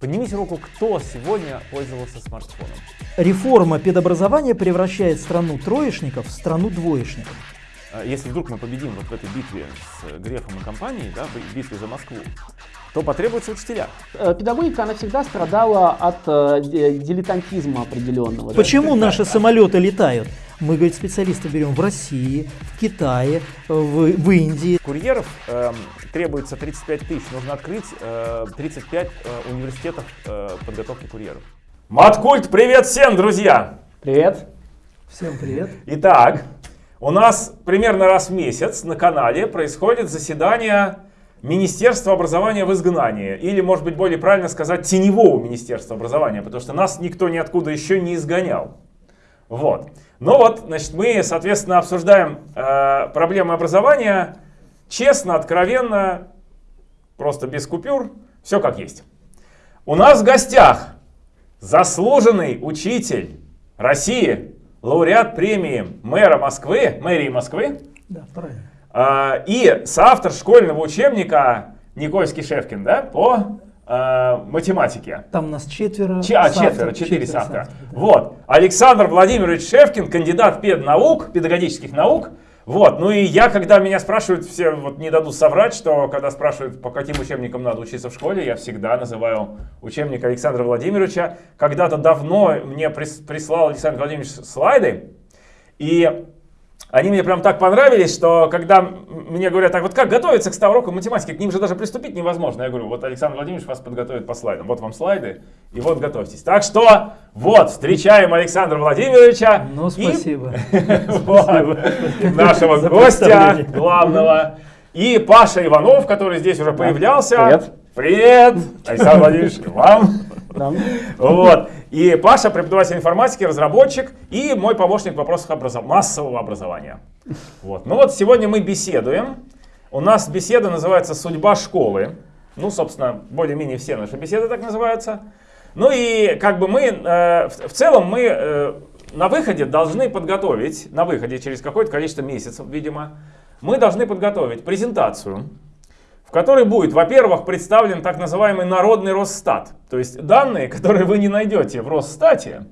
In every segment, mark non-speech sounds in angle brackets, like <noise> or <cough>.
Поднимите руку, кто сегодня пользовался смартфоном. Реформа педобразования превращает страну троечников в страну двоечников. А Если вдруг мы победим вот в этой битве с Грефом и компанией, да, в битве за Москву, то потребуются учителя. Э, Педагогика, она всегда страдала от э, дилетантизма определенного. да. Почему наши самолеты летают? Мы, говорит, специалистов берем в России, в Китае, в, в Индии. Курьеров эм, требуется 35 тысяч, нужно открыть э, 35 э, университетов э, подготовки курьеров. Маткульт, привет всем, друзья! Привет. Всем привет. Итак, у нас примерно раз в месяц на канале происходит заседание Министерства образования в изгнании. Или, может быть, более правильно сказать, теневого Министерства образования, потому что нас никто ниоткуда еще не изгонял. Вот. Ну вот, значит, мы, соответственно, обсуждаем э, проблемы образования честно, откровенно, просто без купюр, все как есть. У нас в гостях заслуженный учитель России, лауреат премии мэра Москвы, мэрии Москвы, Да, правильно. а, и соавтор школьного учебника Никольский Шевкин, да, по а, математике. Там нас четверо. Че- а, четверо, четыре соавторов, да. Вот. Александр Владимирович Шевкин, кандидат педнаук, педагогических наук. Вот. Ну и я, когда меня спрашивают, все вот не дадут соврать, что когда спрашивают, по каким учебникам надо учиться в школе, я всегда называю учебник Александра Владимировича. Когда-то давно мне прис- прислал Александр Владимирович слайды, и они мне прям так понравились, что когда мне говорят, так вот как готовиться к 100 урокам математики, к ним же даже приступить невозможно. Я говорю, вот Александр Владимирович вас подготовит по слайдам. Вот вам слайды, и вот готовьтесь. Так что вот, встречаем Александра Владимировича. Ну, и- спасибо. <laughs> нашего гостя главного. И Паша Иванов, который здесь уже появлялся. Привет. Привет, Александр Владимирович, вам. <laughs> Вот. И Паша, преподаватель информатики, разработчик и мой помощник в вопросах образов- массового образования. Вот. Ну вот сегодня мы беседуем. У нас беседа называется «Судьба школы». Ну, собственно, более-менее все наши беседы так называются. Ну и как бы мы, э, в, в целом мы э, на выходе должны подготовить, на выходе через какое-то количество месяцев, видимо, мы должны подготовить презентацию, в которой будет, во-первых, представлен так называемый народный Росстат. То есть данные, которые вы не найдете в Росстате,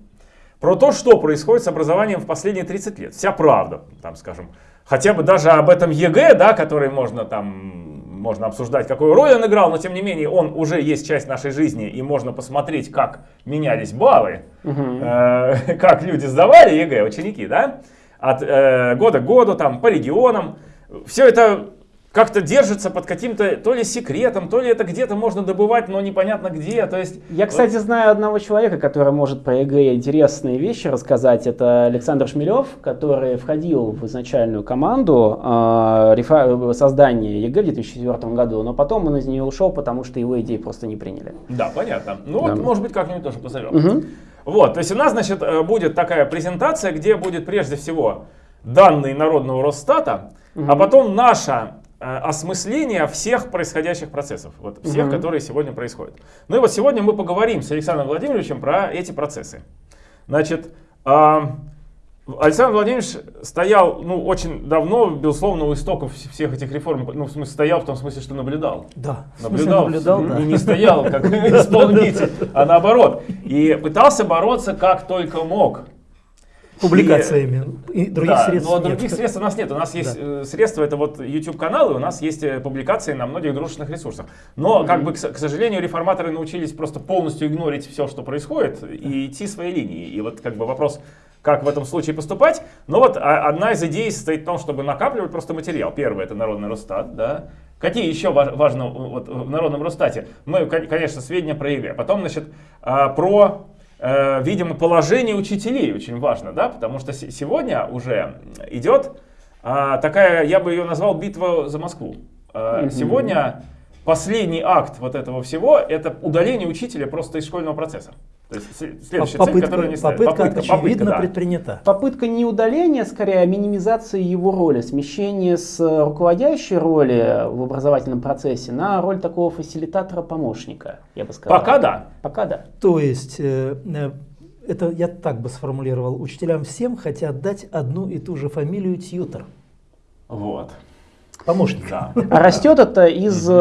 про то, что происходит с образованием в последние 30 лет. Вся правда, там, скажем. Хотя бы даже об этом ЕГЭ, да, который можно там можно обсуждать, какую роль он играл, но тем не менее он уже есть часть нашей жизни, и можно посмотреть, как менялись баллы, э, <laughs> как люди сдавали ЕГЭ, ученики, да, от э, года к году, там, по регионам. Все это как-то держится под каким-то то ли секретом, то ли это где-то можно добывать, но непонятно где. То есть, Я, кстати, знаю одного человека, который может про ЕГЭ интересные вещи рассказать. Это Александр Шмелев, который входил в изначальную команду э, рефа- создания ЕГЭ в 2004 году, но потом он из нее ушел, потому что его идеи просто не приняли. Да, понятно. Ну Да. вот, может быть, как-нибудь тоже позовем. Мгм. Вот, то есть у нас, значит, э, будет такая презентация, где будет прежде всего данные народного Росстата, а потом наше э, осмысление всех происходящих процессов, вот всех, Мгм. которые сегодня происходят. Ну и вот сегодня мы поговорим с Александром Владимировичем про эти процессы. Значит, а, Александр Владимирович стоял, ну, очень давно, безусловно, у истоков вс- всех этих реформ, ну, в смысле, стоял в том смысле, что наблюдал. Да. Наблюдал, наблюдал, да. и не стоял как <laughs> исполнитель, а наоборот. И пытался бороться как только мог. Публикациями. И других да, средств но нет. других средств у нас нет. У нас есть Да. э, средства, это вот YouTube-каналы, у нас есть э, публикации на многих дружественных ресурсах. Но, как бы, к, сожалению, реформаторы научились просто полностью игнорить все, что происходит, и идти своей линией. И вот как бы вопрос, как в этом случае поступать. Но вот а, одна из идей состоит в том, чтобы накапливать просто материал. Первое, это народный Росстат, да. Какие еще ва- важно вот, в народном Росстате? Мы, кон- конечно, сведения про ЕГЭ. Потом, значит, а, про видимо, положение учителей очень важно, да, потому что се- сегодня уже идет а, такая, я бы ее назвал битва за Москву. Мгм. Сегодня последний акт вот этого всего это удаление учителя просто из школьного процесса. То есть сле- следующая цель, Попытка, которую они ставят. попытка, очевидно да. предпринята. Попытка не удаления, скорее, а минимизации его роли, смещение с э, руководящей роли в образовательном процессе на роль такого фасилитатора-помощника, я бы сказал. Пока да. Пока да. То есть, э, э, это я так бы сформулировал, учителям всем хотят дать одну и ту же фамилию тьютер. Вот. Помощник. Да. А растет это из э,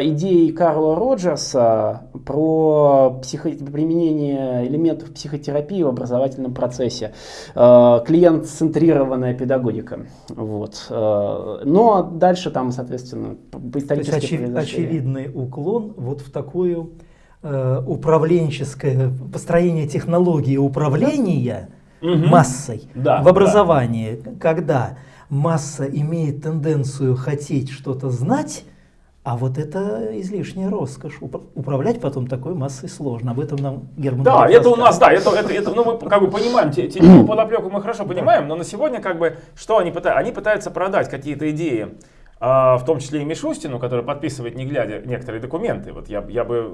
идеи Карла Роджерса про психо... применение элементов психотерапии в образовательном процессе, э, клиент-центрированная педагогика. Вот. Э, но дальше там, соответственно, То есть очевид, очевидный уклон вот в такую управленческое построение технологии управления угу. массой да, в образовании, да. когда масса имеет тенденцию хотеть что-то знать, а вот это излишняя роскошь. Управлять потом такой массой сложно. Об этом нам Герман Да, это у нас, да, это, это, это, ну мы как бы понимаем, те, те <clears throat> подоплеку мы хорошо понимаем, но на сегодня как бы, что они пытаются? Они пытаются продать какие-то идеи, в том числе и Мишустину, который подписывает, не глядя, некоторые документы. Вот я, я бы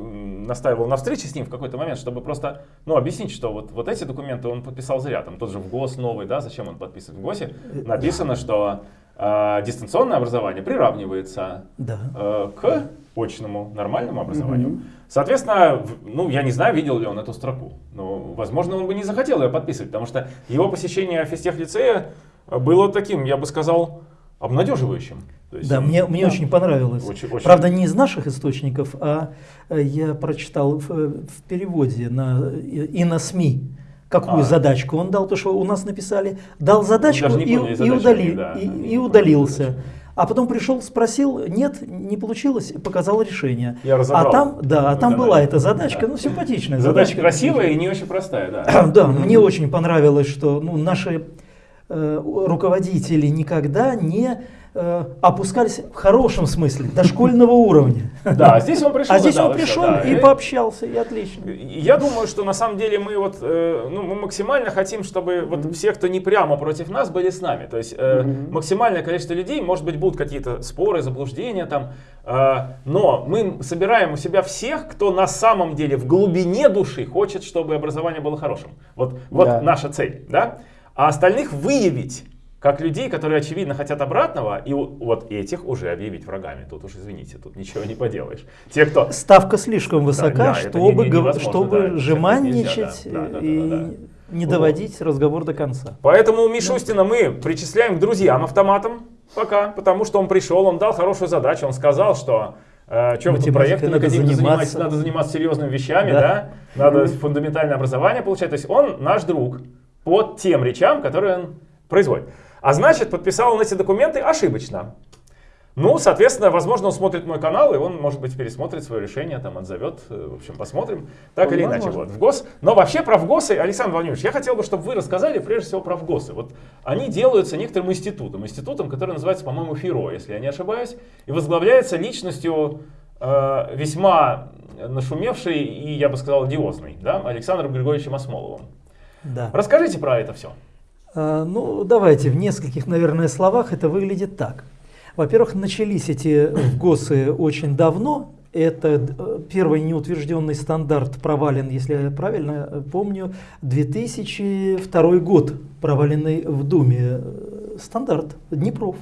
настаивал на встрече с ним в какой-то момент, чтобы просто ну, объяснить, что вот, вот эти документы он подписал зря. Там тот же в ГОС новый, да, зачем он подписывает? В ГОСе написано, что э, дистанционное образование приравнивается да. э, к очному нормальному образованию. Угу. Соответственно, ну, я не знаю, видел ли он эту строку, но, возможно, он бы не захотел ее подписывать, потому что его посещение физтех-лицея было таким, я бы сказал, обнадеживающим. есть, да, мне, мне да, очень понравилось. Очень, очень... Правда, не из наших источников, а э, я прочитал в, в переводе на, и на СМИ, какую а. задачку он дал, то что у нас написали, дал задачку и, и, удали, да, и, и удалился. А потом пришел, спросил, нет, не получилось, показал решение. Я разобрал. А там, да, а там была эта задачка, да. ну симпатичная. Задача, задачка красивая и не очень простая, да. <clears throat> да, мне очень понравилось, что ну, наши Э, руководители никогда не э, опускались в хорошем смысле, до школьного уровня. Да, здесь он пришел. А здесь он пришел да, и пообщался, и отлично. Я думаю, что на самом деле мы вот, э, ну, мы максимально хотим, чтобы вот все, кто не прямо против нас, были с нами. То есть максимальное количество людей, может быть, будут какие-то споры, заблуждения там, но мы собираем у себя всех, кто на самом деле в глубине души хочет, чтобы образование было хорошим. Вот, вот да. наша цель, да? А остальных выявить как людей, которые очевидно хотят обратного, и вот этих уже объявить врагами. Тут уж извините, тут ничего не поделаешь. Те, кто... Ставка слишком высока, да, да, чтобы, не, чтобы да, жеманничать да, да, и да, да, да. не доводить вот. разговор до конца. Поэтому Мишустина мы причисляем к друзьям автоматам пока, потому что он пришел, он дал хорошую задачу, он сказал, что э, чем вы проекты надо заниматься. надо заниматься серьезными вещами, да, да? надо фундаментальное образование получать. То есть он наш друг по тем речам, которые он производит. А значит, подписал он эти документы ошибочно. Ну, соответственно, возможно, он смотрит мой канал, и он, может быть, пересмотрит свое решение, там, отзовет. Э, в общем, посмотрим. Так ну, или возможно. иначе, вот, в ГОС. Но вообще про ВГОСы, Александр Владимирович, я хотел бы, чтобы вы рассказали, прежде всего, про ВГОСы. Вот они делаются некоторым институтом, институтом, который называется, по-моему, ФИРО, если я не ошибаюсь, и возглавляется личностью э, весьма нашумевшей и, я бы сказал, одиозной, да, Александром Григорьевичем Осмоловым. Да. Расскажите про это все. А, ну, давайте в нескольких, наверное, словах это выглядит так. Во-первых, начались эти ГОСы очень давно. Это э, первый неутвержденный стандарт провален, если я правильно э, помню, 2002 год проваленный в Думе. Э, стандарт Днепров.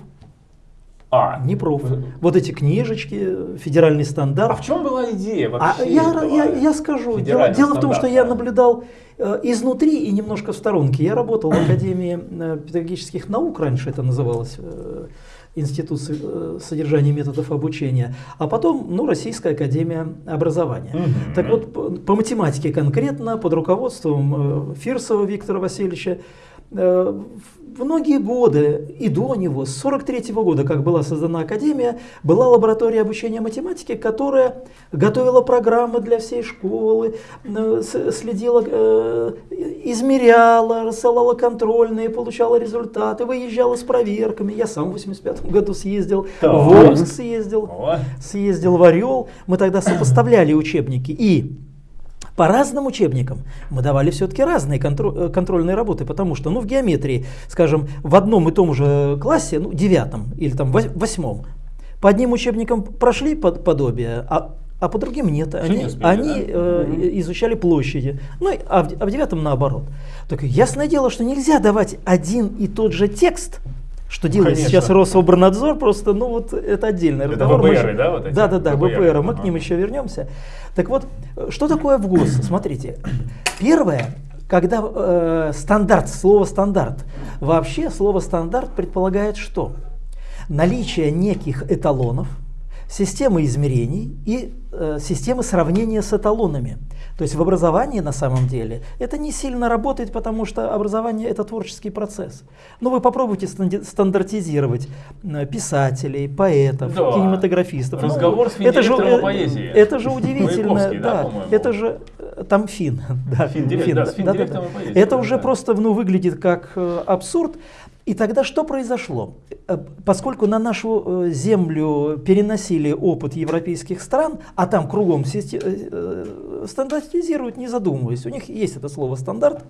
А. Днепров. Вот эти книжечки, федеральный стандарт. А в чем была идея вообще? А я, я, я скажу. Дело, дело в том, что я наблюдал э, изнутри и немножко в сторонке. Я работал в Академии э, педагогических наук, раньше это называлось. Э, Институт содержания методов обучения, а потом ну, Российская академия образования. Угу. Так вот, по, по математике конкретно, под руководством Фирсова Виктора Васильевича, многие годы и до него, с 43 -го года, как была создана Академия, была лаборатория обучения математики, которая готовила программы для всей школы, э, следила, э, измеряла, рассылала контрольные, получала результаты, выезжала с проверками. Я сам в 85 году съездил, в Омск съездил, съездил в Орел. Мы тогда сопоставляли учебники и по разным учебникам мы давали все-таки разные контро- э, контрольные работы, потому что, ну, в геометрии, скажем, в одном и том же классе, ну, девятом или там восьмом, по одним учебникам прошли под, подобие, а, а по другим нет. Они, не успели, они да? э, изучали площади. Ну, а в, а в девятом наоборот. Так ясное дело, что нельзя давать один и тот же текст что делает Конечно. сейчас Рособорнадзор, просто, ну вот это отдельный это разговор. ВПР, мы, да? Вот эти? Да, да, да, ВПР, ВПР мы к ним еще вернемся. Так вот, что такое ВГОС? Смотрите, первое, когда э, стандарт, слово стандарт, вообще слово стандарт предполагает что? Наличие неких эталонов, системы измерений и э, системы сравнения с эталонами. То есть в образовании на самом деле это не сильно работает, потому что образование это творческий процесс. Но вы попробуйте стандартизировать э, писателей, поэтов, да. кинематографистов. Ну, Разговор ну, с это же, э, поэзии. Это же удивительно. да, да это же э, там фин. <laughs> Да, фин, фин, да, фин, да, да, да. Это уже да. просто ну, выглядит как абсурд. И тогда что произошло? Э, поскольку на нашу э, землю переносили опыт европейских стран, а там кругом э, стандартизируют, не задумываясь, у них есть это слово стандарт,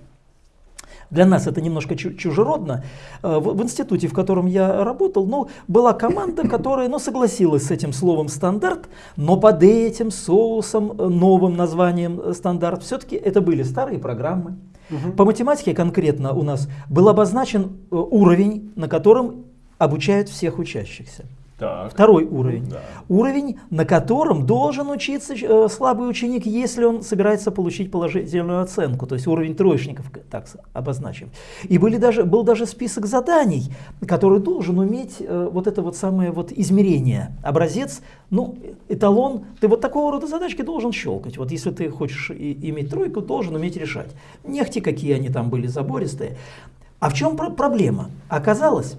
для нас это немножко чужеродно. В, институте, в котором я работал, ну, была команда, которая ну, согласилась с этим словом стандарт, но под этим соусом, новым названием стандарт, все-таки это были старые программы. Угу. По математике конкретно у нас был обозначен э, уровень, на котором обучают всех учащихся. Так. Второй уровень. Да. Уровень, на котором должен учиться э, слабый ученик, если он собирается получить положительную оценку. То есть уровень троечников, так обозначим. И были даже, был даже список заданий, который должен уметь э, вот это вот самое вот измерение. Образец, ну, эталон. Ты вот такого рода задачки должен щелкать. Вот если ты хочешь и, иметь тройку, должен уметь решать. Нехти какие они там были забористые. А в чем про проблема? Оказалось,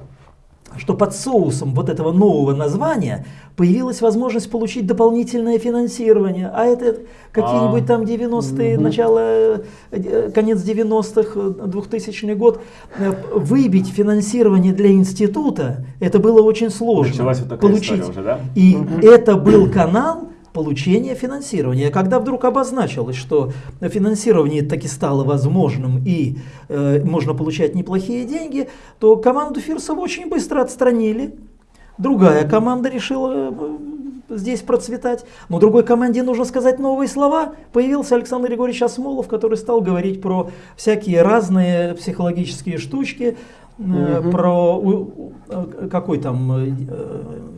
что под соусом вот этого нового названия появилась возможность получить дополнительное финансирование. А это какие-нибудь а. там 90-е, начало, э, конец 90-х, 2000 год. Э, выбить финансирование для института, это было очень сложно. вот получить. Уже, да? И это был канал, получения финансирования. Когда вдруг обозначилось, что финансирование таки стало возможным и э, можно получать неплохие деньги, то команду Фирсова очень быстро отстранили. Другая команда решила э, здесь процветать. Но другой команде нужно сказать новые слова. Появился Александр Григорьевич Осмолов, который стал говорить про всякие разные психологические штучки, угу. про э, какой там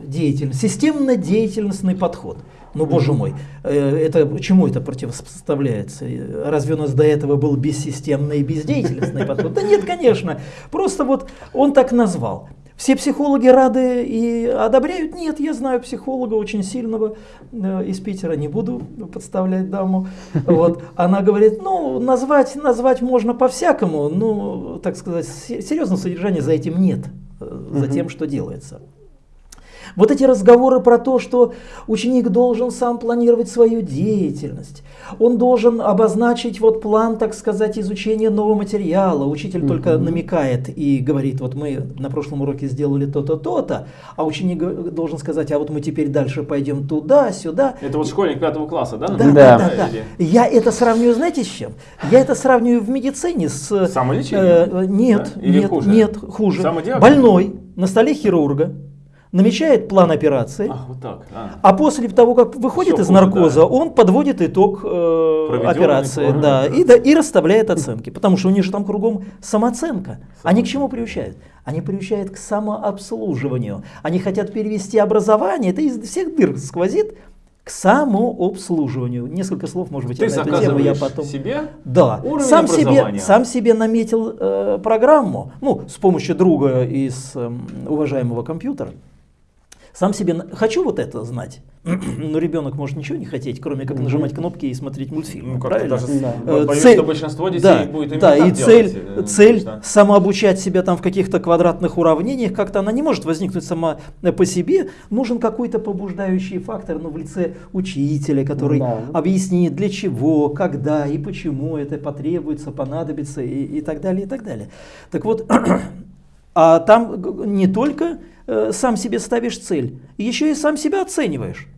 деятельность, системно-деятельностный подход. Ну, боже мой, э, это, чему это противопоставляется? Разве у нас до этого был бессистемный и бездеятельностный подход? Да нет, конечно. Просто вот он так назвал. Все психологи рады и одобряют? Нет, я знаю психолога очень сильного э, из Питера, не буду подставлять даму. Вот. Она говорит, ну, назвать, назвать можно по-всякому, но, так сказать, серьезного содержания за этим нет, э, за тем, что делается. Вот эти разговоры про то, что ученик должен сам планировать свою деятельность, он должен обозначить вот план, так сказать, изучения нового материала. Учитель mm-hmm. только намекает и говорит, вот мы на прошлом уроке сделали то-то, то-то, а ученик должен сказать, а вот мы теперь дальше пойдем туда, сюда. Это вот школьник пятого класса, да? Да, да, да. да, да. Я это сравниваю, знаете, с чем? Я это сравниваю в медицине с... Самолечением? Э, нет, да? нет, хуже? нет, хуже. Больной на столе хирурга намечает план операции, Ах, вот так. А. а после того, как выходит Все из наркоза, да. он подводит итог э, операции да, и, да, и расставляет оценки. Потому что у них же там кругом самооценка. Они к чему приучают? Они приучают к самообслуживанию. Они хотят перевести образование, это из всех дыр сквозит, к самообслуживанию. Несколько слов, может быть, Ты на эту тему я потом. себе да. сам себе, сам себе наметил э, программу, ну, с помощью друга из э, уважаемого компьютера. Сам себе хочу вот это знать, <clears throat> но ребенок может ничего не хотеть, кроме как нажимать кнопки и смотреть мультфильмы. Ну, правильно? Даже, да. Э, боюсь, цель, что большинство детей да, будет именно да, и цель, делать, э, цель да. самообучать себя там в каких-то квадратных уравнениях, как-то она не может возникнуть сама э, по себе. Нужен какой-то побуждающий фактор, ну, в лице учителя, который да. объяснит, для чего, когда и почему это потребуется, понадобится и, и так далее, и так далее. Так вот, <clears throat> а там не только э, сам себе ставишь цель, еще и сам себя оцениваешь.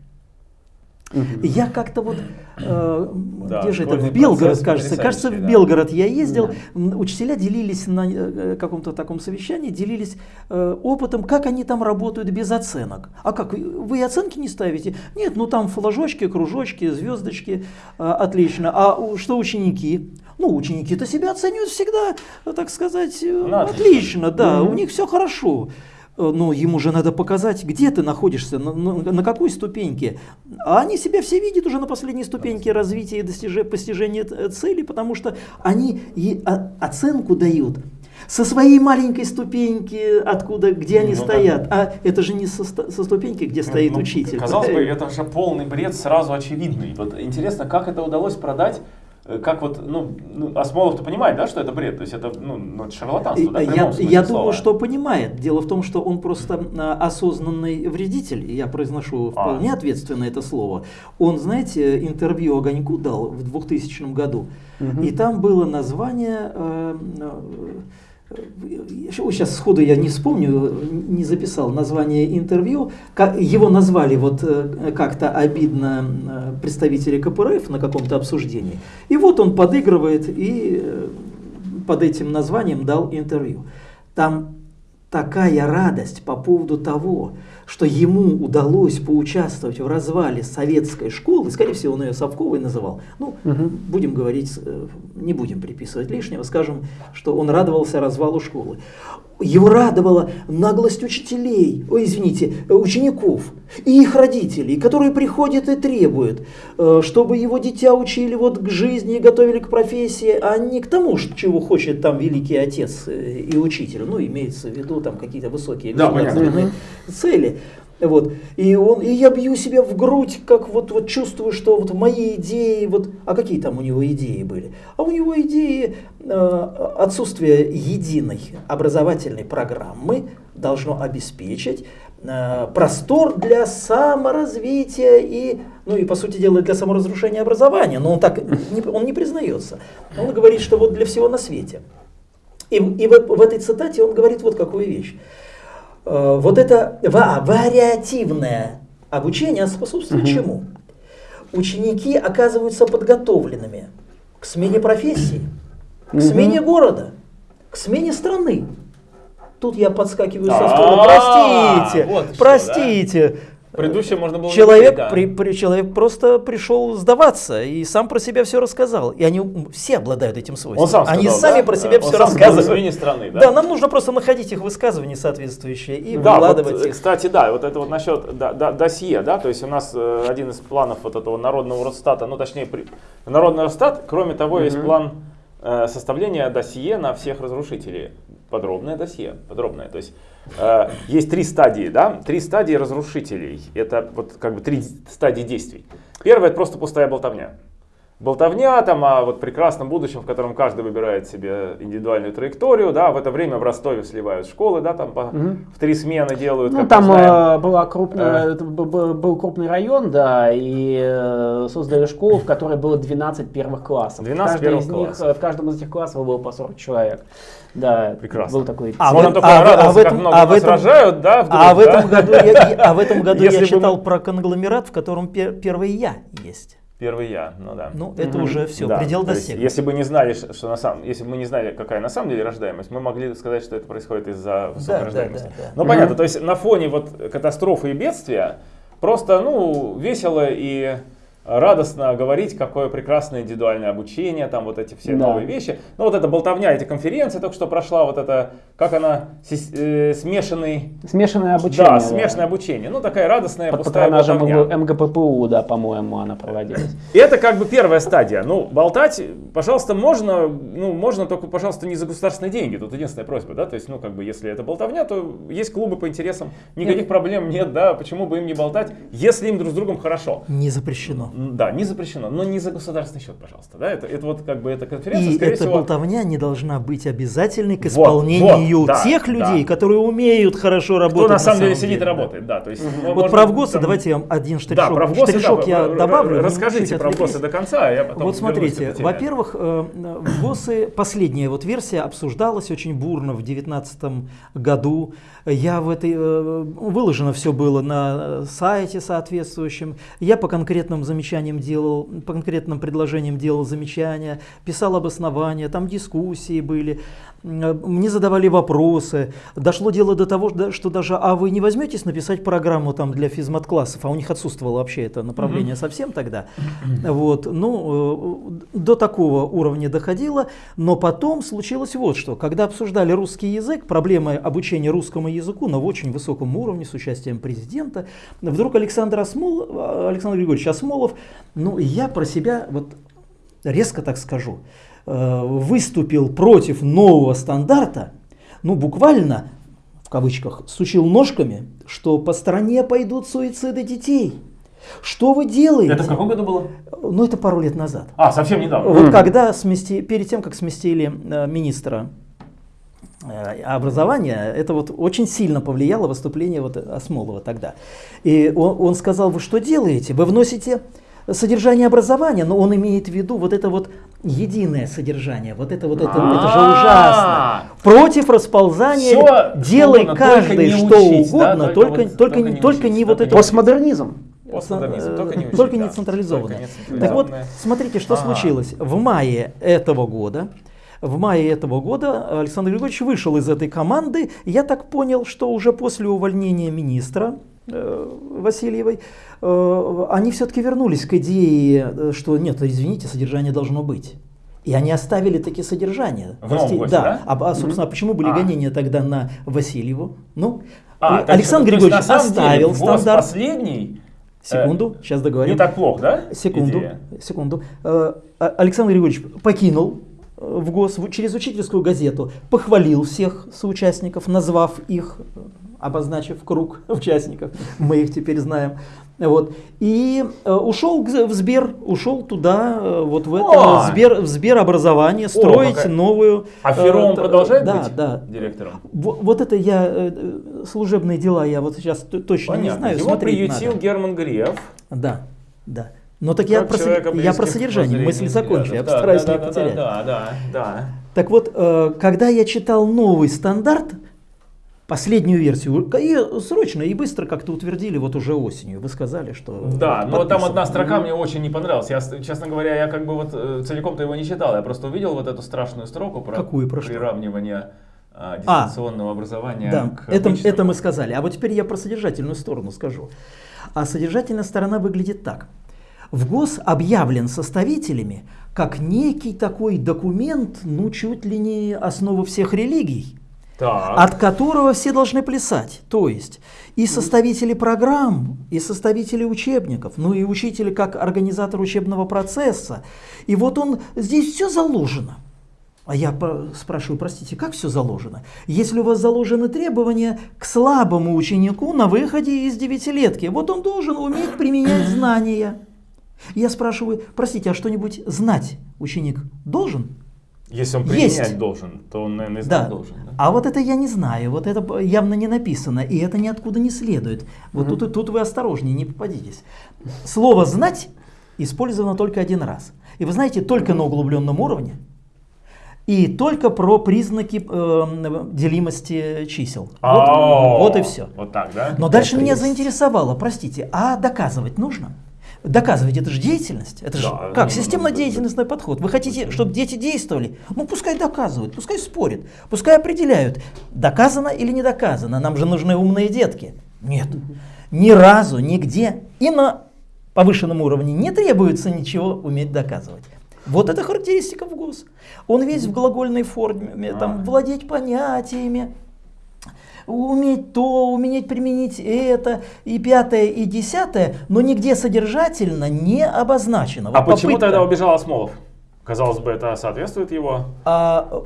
Я как-то вот, э, да, где же это, в Белгород, кажется, кажется, в Белгород я ездил, да. учителя делились на э, каком-то таком совещании, делились э, опытом, как они там работают без оценок. А как, вы оценки не ставите? Нет, ну там флажочки, кружочки, звездочки, э, отлично. А что ученики? Ну, ученики-то себя оценивают всегда, так сказать, э, ну, отлично, да, угу. у них все хорошо. Э, но ему же надо показать, где ты находишься, на, на, на какой ступеньке. А они себя все видят уже на последней ступеньке развития и достижения, постижения цели, потому что они и оценку дают со своей маленькой ступеньки, откуда, где они ну, стоят. Да. А это же не со, со ступеньки, где стоит ну, учитель. Казалось бы, это же полный бред, сразу очевидный. Вот интересно, как это удалось продать Э, как вот, ну, ну Осмолов-то понимает, да, что это бред, то есть это, ну, ну это шарлатанство, да, Я, я думаю, что понимает. Дело в том, что он просто а, осознанный вредитель, я произношу а. вполне а. ответственно это слово. Он, знаете, интервью Огоньку дал в 2000 году, угу. и там было название... Э, э, сейчас сходу я не вспомню, не записал название интервью, его назвали вот э, как-то обидно э, представители КПРФ на каком-то обсуждении. И вот он подыгрывает и э, под этим названием дал интервью. Там такая радость по поводу того, что ему удалось поучаствовать в развале советской школы, скорее всего, он ее Совковой называл, ну, угу. будем говорить, э, не будем приписывать лишнего, скажем, что он радовался развалу школы. Его радовала наглость учителей, ой, извините, учеников и их родителей, которые приходят и требуют, э, чтобы его дитя учили вот к жизни и готовили к профессии, а не к тому, чего хочет там великий отец э, и учитель. Ну, имеется в виду там какие-то высокие да, цели. Вот. И, он, и я бью себя в грудь, как вот, вот чувствую, что вот мои идеи, вот, а какие там у него идеи были? А у него идеи э, отсутствие единой образовательной программы должно обеспечить э, простор для саморазвития и, ну и по сути дела для саморазрушения образования. Но он так не, он не признается. Он говорит, что вот для всего на свете. И, и в, в этой цитате он говорит вот какую вещь. Э, вот это вариативное обучение способствует угу. чему? Ученики оказываются подготовленными к смене профессии, к смене города, к смене страны. Тут я подскакиваю со стула. Простите, простите. Предыдущее можно было человек, да. при, при, человек просто пришел сдаваться и сам про себя все рассказал. И они все обладают этим свойством. Он сам сказал, они сами да? про себя Он все рассказывают. страны, да? да, нам нужно просто находить их высказывания соответствующие и да, выкладывать вот, их. Кстати, да, вот это вот насчет да, да, досье, да, то есть у нас э, один из планов вот этого народного Росстата, ну точнее, при, народный Росстат, кроме того, угу. есть план э, составления досье на всех разрушителей. Подробное досье, подробное. То есть Э, есть три стадии, да, три стадии разрушителей. Это вот как бы три стадии действий. Первая это просто пустая болтовня. Болтовня там о вот прекрасном будущем, в котором каждый выбирает себе индивидуальную траекторию, да, в это время в Ростове сливают школы, да, там по, угу. в три смены делают. Ну, там э, была крупная, э. был крупный район, да, и э, создали школу, в которой было 12 первых классов. 12 первых классов. Них, в каждом из этих классов было по 40 человек. Да, прекрасно. Был такой. А, Можно только а, радоваться, а в этом, как много а в этом, сражают, да? Вдруг, а в этом да? году я, а в этом году я читал мы... про конгломерат, в котором пер, первый я есть. Первый я, ну да. Ну это mm-hmm. уже все, да, предел достиг. Если бы не знали, что на самом, если бы мы не знали, какая на самом деле рождаемость, мы могли сказать, что это происходит из-за высокой да, рождаемости. Да, да, да. Ну mm-hmm. понятно, то есть на фоне вот катастрофы и бедствия просто ну весело и радостно говорить, какое прекрасное индивидуальное обучение, там вот эти все да. новые вещи. Ну вот эта болтовня, эти конференции только что прошла, вот это, как она, э, смешанный... Смешанное обучение. Да, смешанное обучение. Ну такая радостная Под пустая болтовня. МГППУ, да, по-моему, она проводилась. И это как бы первая стадия. Ну, болтать, пожалуйста, можно, ну, можно только, пожалуйста, не за государственные деньги. Тут единственная просьба, да, то есть, ну, как бы, если это болтовня, то есть клубы по интересам, никаких нет. проблем нет, да, почему бы им не болтать, если им друг с другом хорошо. Не запрещено. Да, не запрещено, но не за государственный счет, пожалуйста. Да? Это, это вот как бы эта конференция, И скорее эта всего... болтовня не должна быть обязательной к исполнению вот, вот, да, тех людей, да. которые умеют хорошо работать. Кто на самом деле сидит и работает, да. То есть, угу. Вот про ВГОСы там... давайте я один штришок, да, про ВГОСы, штришок да, я добавлю. Расскажите про ВГОСы до конца, а я потом Вот смотрите, во-первых, э, ВГОСы, последняя вот версия обсуждалась очень бурно в 2019 году. Я в этой, э, выложено все было на сайте соответствующем. Я по конкретным замечаниям делал, по конкретным предложениям делал замечания, писал обоснования, там дискуссии были, мне задавали вопросы. Дошло дело до того, что даже, а вы не возьметесь написать программу там для физмат-классов, а у них отсутствовало вообще это направление mm-hmm. совсем тогда. Вот, ну, э, до такого уровня доходило, но потом случилось вот что. Когда обсуждали русский язык, проблемы обучения русскому языку на очень высоком уровне с участием президента, вдруг Александр, Осмол, Александр Григорьевич Осмолов, ну, я про себя вот резко так скажу, э, выступил против нового стандарта, ну буквально, в кавычках, сучил ножками, что по стране пойдут суициды детей. Что вы делаете? Это в каком году было? Ну, это пару лет назад. А, совсем недавно. Вот когда смести, перед тем, как сместили э, министра э, образования, это вот очень сильно повлияло выступление вот Осмолова тогда. И он, он сказал, вы что делаете? Вы вносите содержание образования, но он имеет в виду вот это вот единое содержание, вот это вот это, это же ужасно. Против расползания, делай каждый что угодно, только только, только, только не, вот это... Постмодернизм. Постмодернизм, Э, только не учить, Только да. не централизованное. Так вот, смотрите, что случилось. В мае этого года, в мае этого года Александр Григорьевич вышел из этой команды. Я так понял, что уже после увольнения министра Васильевой, э, они все-таки вернулись к идее, э, что нет, извините, содержание должно быть. И они оставили такие содержания. В новом ГОСе, да? А, а, собственно, а почему были А. гонения тогда на Васильеву? Ну, А, э, так Александр есть, Григорьевич деле, оставил ВОЗ стандарт. последний. э, Секунду, сейчас договорю. Не так плохо, да? Секунду, идея? секунду. Э, а- Александр Григорьевич покинул э, в ГОС через учительскую газету, похвалил всех соучастников, назвав их, э, обозначив круг <laughs> участников, мы их теперь знаем. Вот. И э, ушел в Сбер, ушел туда, э, вот в это Ой. Сбер, в Сберобразование, строить какая- новую... А э, Фером т- продолжает да, быть Да, директором? Во- Вот это я, э, э, служебные дела, я вот сейчас точно не Понятно. знаю. Его приютил надо. Герман Греф. Да, да. Но так я про, я про содержание, воззрений, закончу, я. Да, постараюсь да, не да, потерять. Да, да, да. Так вот, э, когда я читал новый стандарт, последнюю версию, и срочно и быстро как-то утвердили вот уже осенью. Вы сказали, что... Да, вот но там одна строка мне очень не понравилась. Я, честно говоря, я как бы вот э, целиком-то его не читал. Я просто увидел вот эту страшную строку про Какую, про что? приравнивание а, дистанционного образования Да, к это, обычному. это мы сказали. А вот теперь я про содержательную сторону скажу. А содержательная сторона выглядит так. В ГОС объявлен составителями как некий такой документ, ну чуть ли не основа всех религий. Так. от которого все должны плясать. То есть и составители программ, и составители учебников, ну и учитель как организатор учебного процесса. И вот он, здесь все заложено. А я спрашиваю, простите, как все заложено? Если у вас заложены требования к слабому ученику на выходе из девятилетки, вот он должен уметь применять <coughs> знания. Я спрашиваю, простите, а что-нибудь знать ученик должен? Если он Есть. применять должен, то он, наверное, и Да. знать должен. да? А вот это я не знаю, вот это явно не написано, и это ниоткуда не следует. Вот тут, и- тут вы осторожнее, не попадитесь. Слово «знать» использовано только один раз. И вы знаете, только на углубленном уровне, и только про признаки э, делимости чисел. Вот, Ау, вот и все. Вот так, да? Но дальше меня есть. заинтересовало, простите, а доказывать нужно? Доказывать это же деятельность. Это же Да, как системно-деятельностный подход. Вы хотите, чтобы дети действовали? Ну пускай доказывают, пускай спорят, пускай определяют, доказано или не доказано. Нам же нужны умные детки. Нет, ни разу, нигде и на повышенном уровне не требуется ничего уметь доказывать. Вот это характеристика в ГОС. Он весь в глагольной форме, там, А. владеть понятиями, уметь то, уметь применить это, и пятое, и десятое, но нигде содержательно не обозначено. А Вот почему попытка. тогда убежал Осмолов? Казалось бы, это соответствует его. А,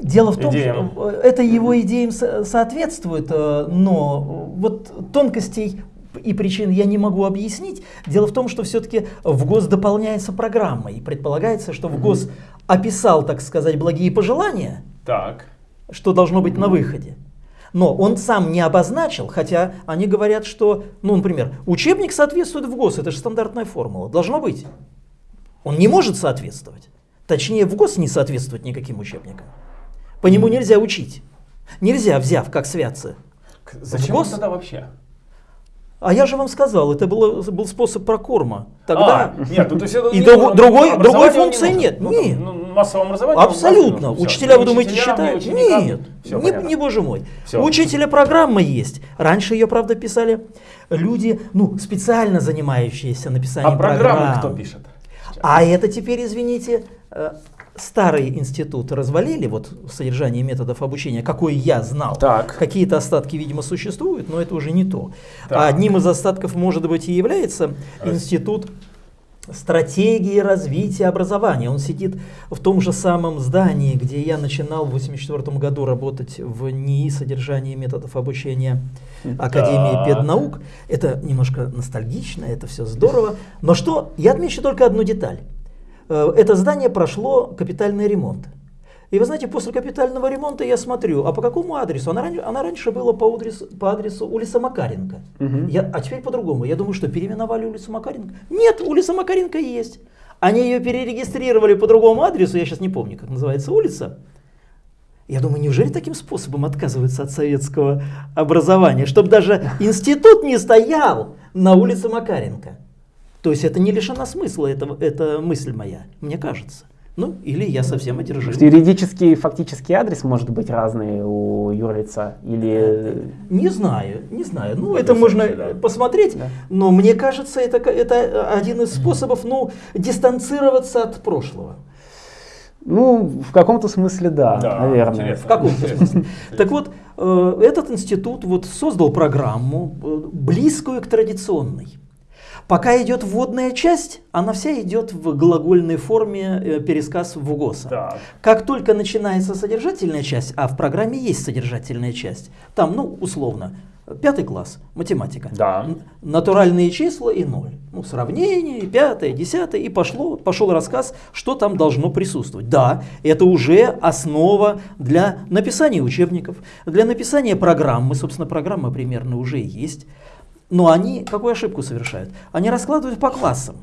дело в том, Идеям. что э, это его идеям со- соответствует, э, но вот тонкостей и причин я не могу объяснить. Дело в том, что все-таки в ГОС дополняется программа, и предполагается, что в ГОС описал, так сказать, благие пожелания, Так. что должно быть на выходе. Но он сам не обозначил, хотя они говорят, что, ну, например, учебник соответствует в ГОС, это же стандартная формула, должно быть. Он не может соответствовать. Точнее, в ГОС не соответствует никаким учебникам. По нему нельзя учить. Нельзя, взяв как святцы. Зачем гос? тогда вообще? А я же вам сказал, это было, был способ прокорма. Тогда А, нет, ну, то есть это И не друг- другой- другой не функции нужен. нет. Ну, Нет. ну, массовое образование он Абсолютно. нужен. Учителя, вы думаете, считают? Нет, Всё не, не боже мой. Всё. У учителя программа есть. Раньше ее, правда, писали люди, ну, специально занимающиеся написанием А программы программ. кто пишет? А это теперь, извините, э, старый институт развалили, вот содержание методов обучения, какой я знал. Какие-то остатки, видимо, существуют, но это уже не то. Так. А одним из остатков, может быть, и является институт стратегии развития образования. Он сидит в том же самом здании, где я начинал в 1984 году работать в НИИ содержания методов обучения Академии педнаук. Это немножко ностальгично, это все здорово. Но что, я отмечу только одну деталь. Э, это здание прошло капитальный ремонт. И вы знаете, после капитального ремонта я смотрю, а по какому адресу? Она, она раньше была по адресу, по адресу улица Макаренко. Угу. Я, а теперь по-другому. Я думаю, что переименовали улицу Макаренко. Нет, улица Макаренко есть. Они ее перерегистрировали по другому адресу, я сейчас не помню, как называется улица. Я думаю, неужели таким способом отказываются от советского образования, чтобы даже институт не стоял на улице Макаренко? То есть это не лишено смысла, это, это мысль моя, мне кажется. Ну, или я совсем одержим. Юридический фактический адрес может быть разный у юрлица? Или... Не знаю, не знаю. Ну, это можно да. посмотреть, да. но мне кажется, это, это один из способов ну, дистанцироваться от прошлого. Ну, в каком-то смысле да, да наверное. Интересно. В каком-то смысле. Так вот, э, этот институт вот создал программу, э, близкую к традиционной. Пока идет вводная часть, она вся идет в глагольной форме э, пересказ в ГОСа. Так. Как только начинается содержательная часть, а в программе есть содержательная часть, там, ну, условно, пятый класс, математика, да. натуральные числа и ноль. Ну, сравнение, пятое, десятое, и пошло, пошел рассказ, что там должно присутствовать. Да, это уже основа для написания учебников, для написания программы, собственно, программа примерно уже есть. Но они какую ошибку совершают? Они раскладывают по классам.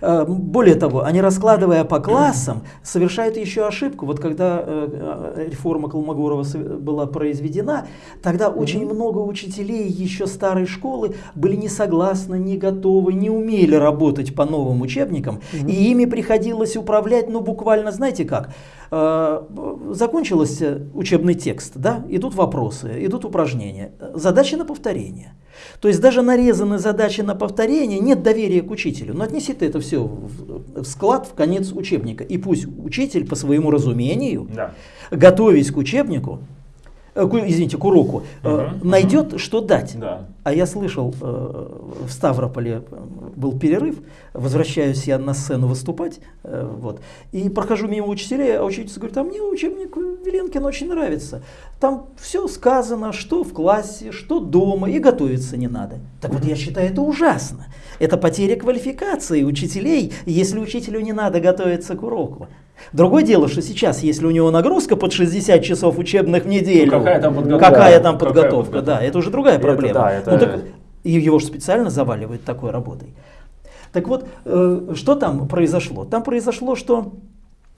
Э, более того, они раскладывая по классам, совершают еще ошибку. Вот когда э, э, реформа Колмогорова была произведена, тогда очень много учителей еще старой школы были не согласны, не готовы, не умели работать по новым учебникам, и ими приходилось управлять, ну буквально, знаете как, закончился учебный текст, да, идут вопросы, идут упражнения, задачи на повторение. То есть даже нарезаны задачи на повторение, нет доверия к учителю. Но отнеси ты это все в склад, в конец учебника. И пусть учитель по своему разумению, да. готовясь к учебнику, Э, извините, к уроку, угу, найдет, угу. что дать. Да. А я слышал, э, в Ставрополе был перерыв, возвращаюсь я на сцену выступать, вот, и прохожу мимо учителей, а учительница говорит, а мне учебник Веленкин очень нравится. Там все сказано, что в классе, что дома, и готовиться не надо. Так вот, я считаю, это ужасно. Это потеря квалификации учителей, если учителю не надо готовиться к уроку. Другое дело, что сейчас, если у него нагрузка под 60 часов учебных в неделю, ну, какая там подготовка, какая там подготовка, какая да, это уже другая проблема. Это, да, это... Ну, так, его же специально заваливают такой работой. Так вот, э, что там произошло? Там произошло, что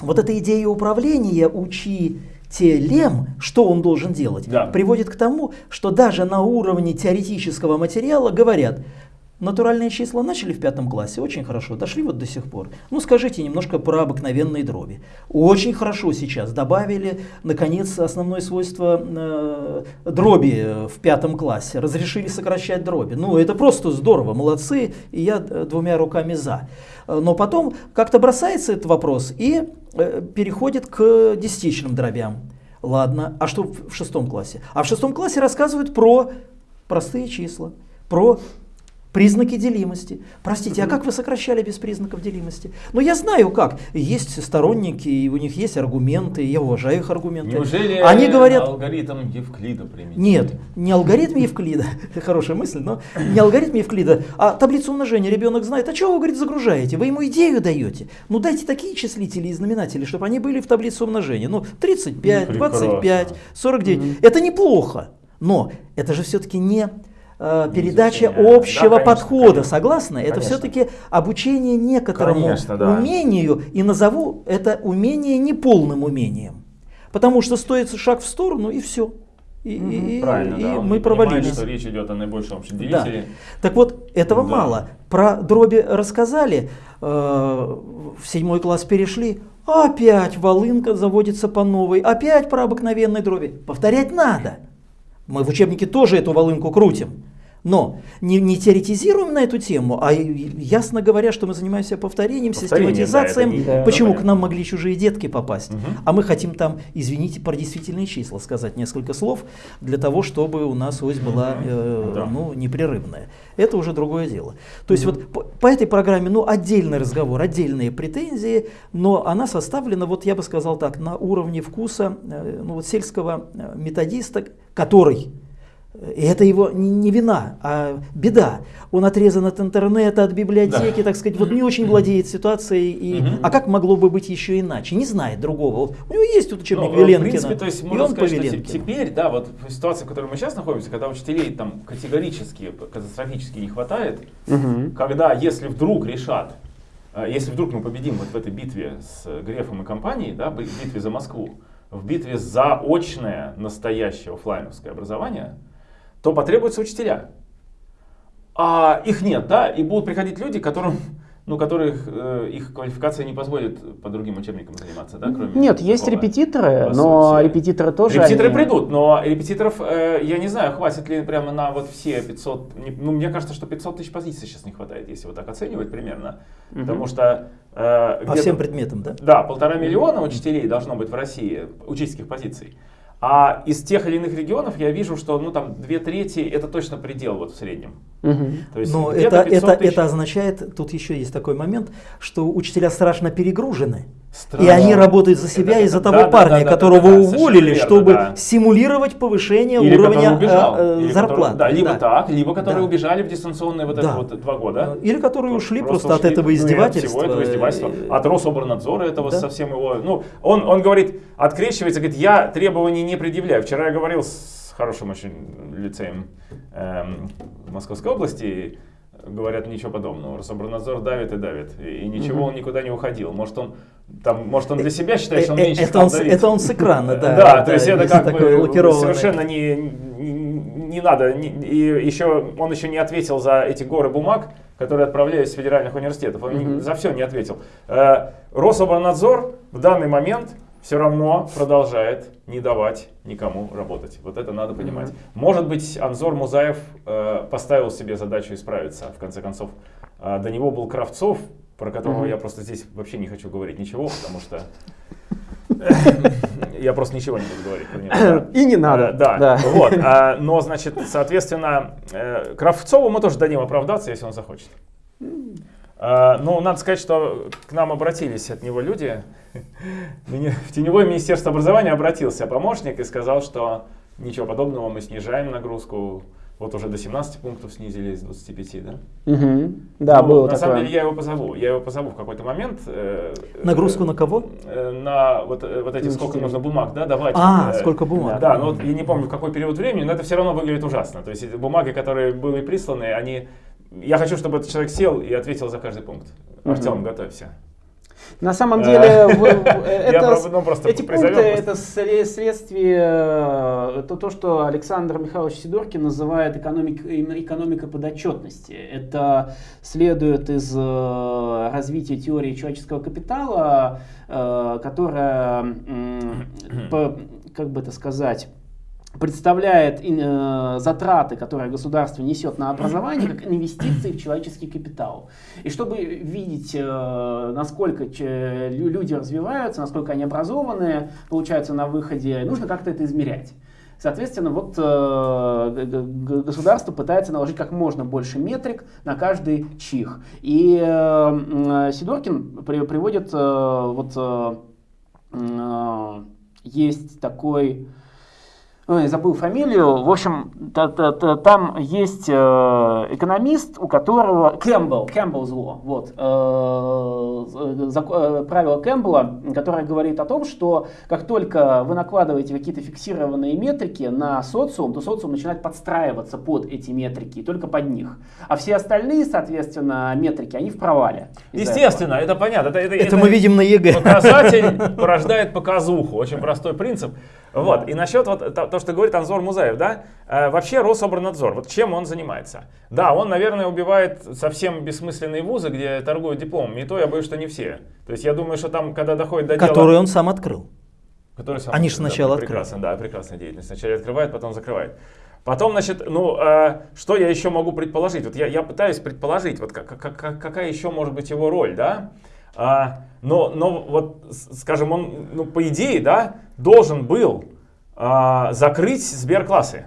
вот эта идея управления учителем, что он должен делать, да. приводит к тому, что даже на уровне теоретического материала говорят, Натуральные числа начали в пятом классе, очень хорошо, дошли вот до сих пор. Ну скажите немножко про обыкновенные дроби. Очень хорошо сейчас добавили, наконец, основное свойство э, дроби в пятом классе. Разрешили сокращать дроби. Ну это просто здорово, молодцы, и я э, двумя руками за. Но потом как-то бросается этот вопрос и э, переходит к десятичным дробям. Ладно, а что в шестом классе? А в шестом классе рассказывают про простые числа, про Признаки делимости. Простите, а как вы сокращали без признаков делимости? Ну, я знаю как. Есть сторонники, и у них есть аргументы, я уважаю их аргументы. Неужели Они говорят... алгоритм Евклида применить? Нет, не алгоритм Евклида, <laughs> хорошая мысль, но не алгоритм Евклида, а таблицу умножения ребенок знает. А чего вы, говорит, загружаете? Вы ему идею даете. Ну, дайте такие числители и знаменатели, чтобы они были в таблице умножения. Ну, 35, 25, 49. Mm-hmm. Это неплохо, но это же все-таки не э, передача общего да, конечно, подхода. Конечно, Согласны? Конечно. Это все-таки обучение некоторому конечно, да. умению, и назову это умение неполным умением. Потому что стоит шаг в сторону, и все. И, угу, и, Правильно, и да. мы провалились. что речь идет о наибольшем общем делителе. Да. Так вот, этого да. мало. Про дроби рассказали, э, в седьмой класс перешли, опять волынка заводится по новой, опять про обыкновенные дроби. Повторять надо. Мы в учебнике тоже эту волынку крутим. Но не, не теоретизируем на эту тему, а ясно говоря, что мы занимаемся повторением, Повторение, систематизацией, да, почему да, к нам могли чужие детки попасть. Угу. А мы хотим там, извините, про действительные числа сказать несколько слов, для того, чтобы у нас ось была э, да. ну, непрерывная. Это уже другое дело. То есть вот по, по этой программе, ну, отдельный разговор, отдельные претензии, но она составлена, вот я бы сказал так, на уровне вкуса э, ну, вот сельского э, методиста, который и это его не вина, а беда. Он отрезан от интернета, от библиотеки, да. так сказать, вот не очень владеет ситуацией. И, угу. А как могло бы быть еще иначе? Не знает другого. Вот у него есть тут учебник ну, Веленкина. В принципе, то есть можно сказать, что теперь, да, вот в ситуации, в которой мы сейчас находимся, когда учителей там категорически, катастрофически не хватает, угу. когда если вдруг решат, э, если вдруг мы победим вот в этой битве с Грефом и компанией, да, в битве за Москву, в битве за очное настоящее офлайновское образование, то потребуются учителя. А их нет, да, и будут приходить люди, которым ну, которых э, их квалификация не позволит по другим учебникам заниматься, да, кроме Нет, такого, есть репетиторы, но сути. репетиторы тоже... Репетиторы они... придут, но репетиторов, э, я не знаю, хватит ли прямо на вот все 500, ну, мне кажется, что 500 тысяч позиций сейчас не хватает, если вот так оценивать примерно, угу. потому что... Э, по всем предметам, да? Да, полтора миллиона учителей должно быть в России, учительских позиций. А из тех или иных регионов я вижу, что ну там две трети это точно предел вот в среднем. Угу. То есть Но это, это, это означает, тут еще есть такой момент, что учителя страшно перегружены. Страшно. И они работают за себя из-за того да, парня, да, да, которого да, да, уволили, верно, чтобы да. симулировать повышение или уровня убежал, э, или зарплаты. Который, да, либо да. так, либо которые да. убежали в дистанционные вот да. это вот два года. Или которые ушли просто, просто ушли, от этого издевательства. Ну, от всего этого издевательства. От Рособорнадзора этого да. совсем его... Ну, он, он говорит, открещивается, говорит, я требований не предъявляю. Вчера я говорил с хорошим очень лицеем эм, Московской области, говорят ничего подобного. Рособорнадзор давит и давит. И, ничего угу. он никуда не уходил. Может он, там, может он для себя считает, что он меньше это он, это он с экрана, <laughs> да. Да, то есть это как бы совершенно не, не надо. И еще он еще не ответил за эти горы бумаг, которые отправлялись с федеральных университетов. Он за все не ответил. Э, Рособорнадзор в данный момент все равно продолжает не давать никому работать. Вот это надо понимать. Mm-hmm. Может быть, Анзор Музаев э, поставил себе задачу исправиться, в конце концов. Э, до него был Кравцов, про которого mm-hmm. я просто здесь вообще не хочу говорить ничего, потому что <laughs> я просто ничего не буду говорить него. И не надо. Да, да. вот. А, но, значит, соответственно, э, Кравцову мы тоже дадим оправдаться, если он захочет. А, ну, надо сказать, что к нам обратились от него люди. <laughs> В теневое министерство образования обратился помощник и сказал, что ничего подобного, мы снижаем нагрузку. Вот уже до 17 пунктов снизили из 25, да? Угу. Да, ну, было На такое. самом деле я его позову. Я его позову в какой-то момент. Э, Нагрузку э, на кого? Э, на вот, э, вот эти, сколько нужно бумаг, да, давать. А, э, сколько бумаг. Да, но вот, я не помню, в какой период времени, но это все равно выглядит ужасно. То есть бумаги, которые были присланы, они я хочу, чтобы этот человек сел и ответил за каждый пункт. Артем, готовься. На самом деле, <laughs> это, ну, эти пункты это следствие, э, это то, что Александр Михайлович Сидоркин называет экономик, экономика подотчетности. Это следует из э, развития теории человеческого капитала, э, которая, <clears throat> как бы это сказать, представляет э, затраты, которые государство несет на образование, как инвестиции в человеческий капитал. И чтобы видеть, э, насколько люди развиваются, насколько они образованные, получаются на выходе, нужно как-то это измерять. Соответственно, вот э, государство пытается наложить как можно больше метрик на каждый чих. И э, Сидоркин при, приводит, э, вот э, э, есть такой ой, забыл фамилию, в общем, та, та, та, там есть э, экономист, у которого, Кэмпбелл, Кэмпбелл зло, вот, э, э, правило Кэмпбелла, которое говорит о том, что как только вы накладываете какие-то фиксированные метрики на социум, то социум начинает подстраиваться под эти метрики, только под них. А все остальные, соответственно, метрики, они в провале. Естественно, этого. это понятно. Это, это, это, это мы видим на ЕГЭ. Показатель порождает показуху, очень простой принцип. Вот, и насчет вот то, что говорит Анзор Музаев, да, э, вообще Рособорнадзор, вот чем он занимается? Да, он, наверное, убивает совсем бессмысленные вузы, где торгуют дипломами, и то я боюсь, что не все. То есть я думаю, что там, когда доходит до дела... Который он сам открыл. Который сам Они же сначала да, Прекрасно, да, прекрасная деятельность. Сначала открывает, потом закрывает. Потом, значит, ну, э, что я еще могу предположить? Вот я, я пытаюсь предположить, вот как, как, какая еще может быть его роль, да? А, но, но вот, скажем, он, ну, по идее, да, должен был а, закрыть сберклассы.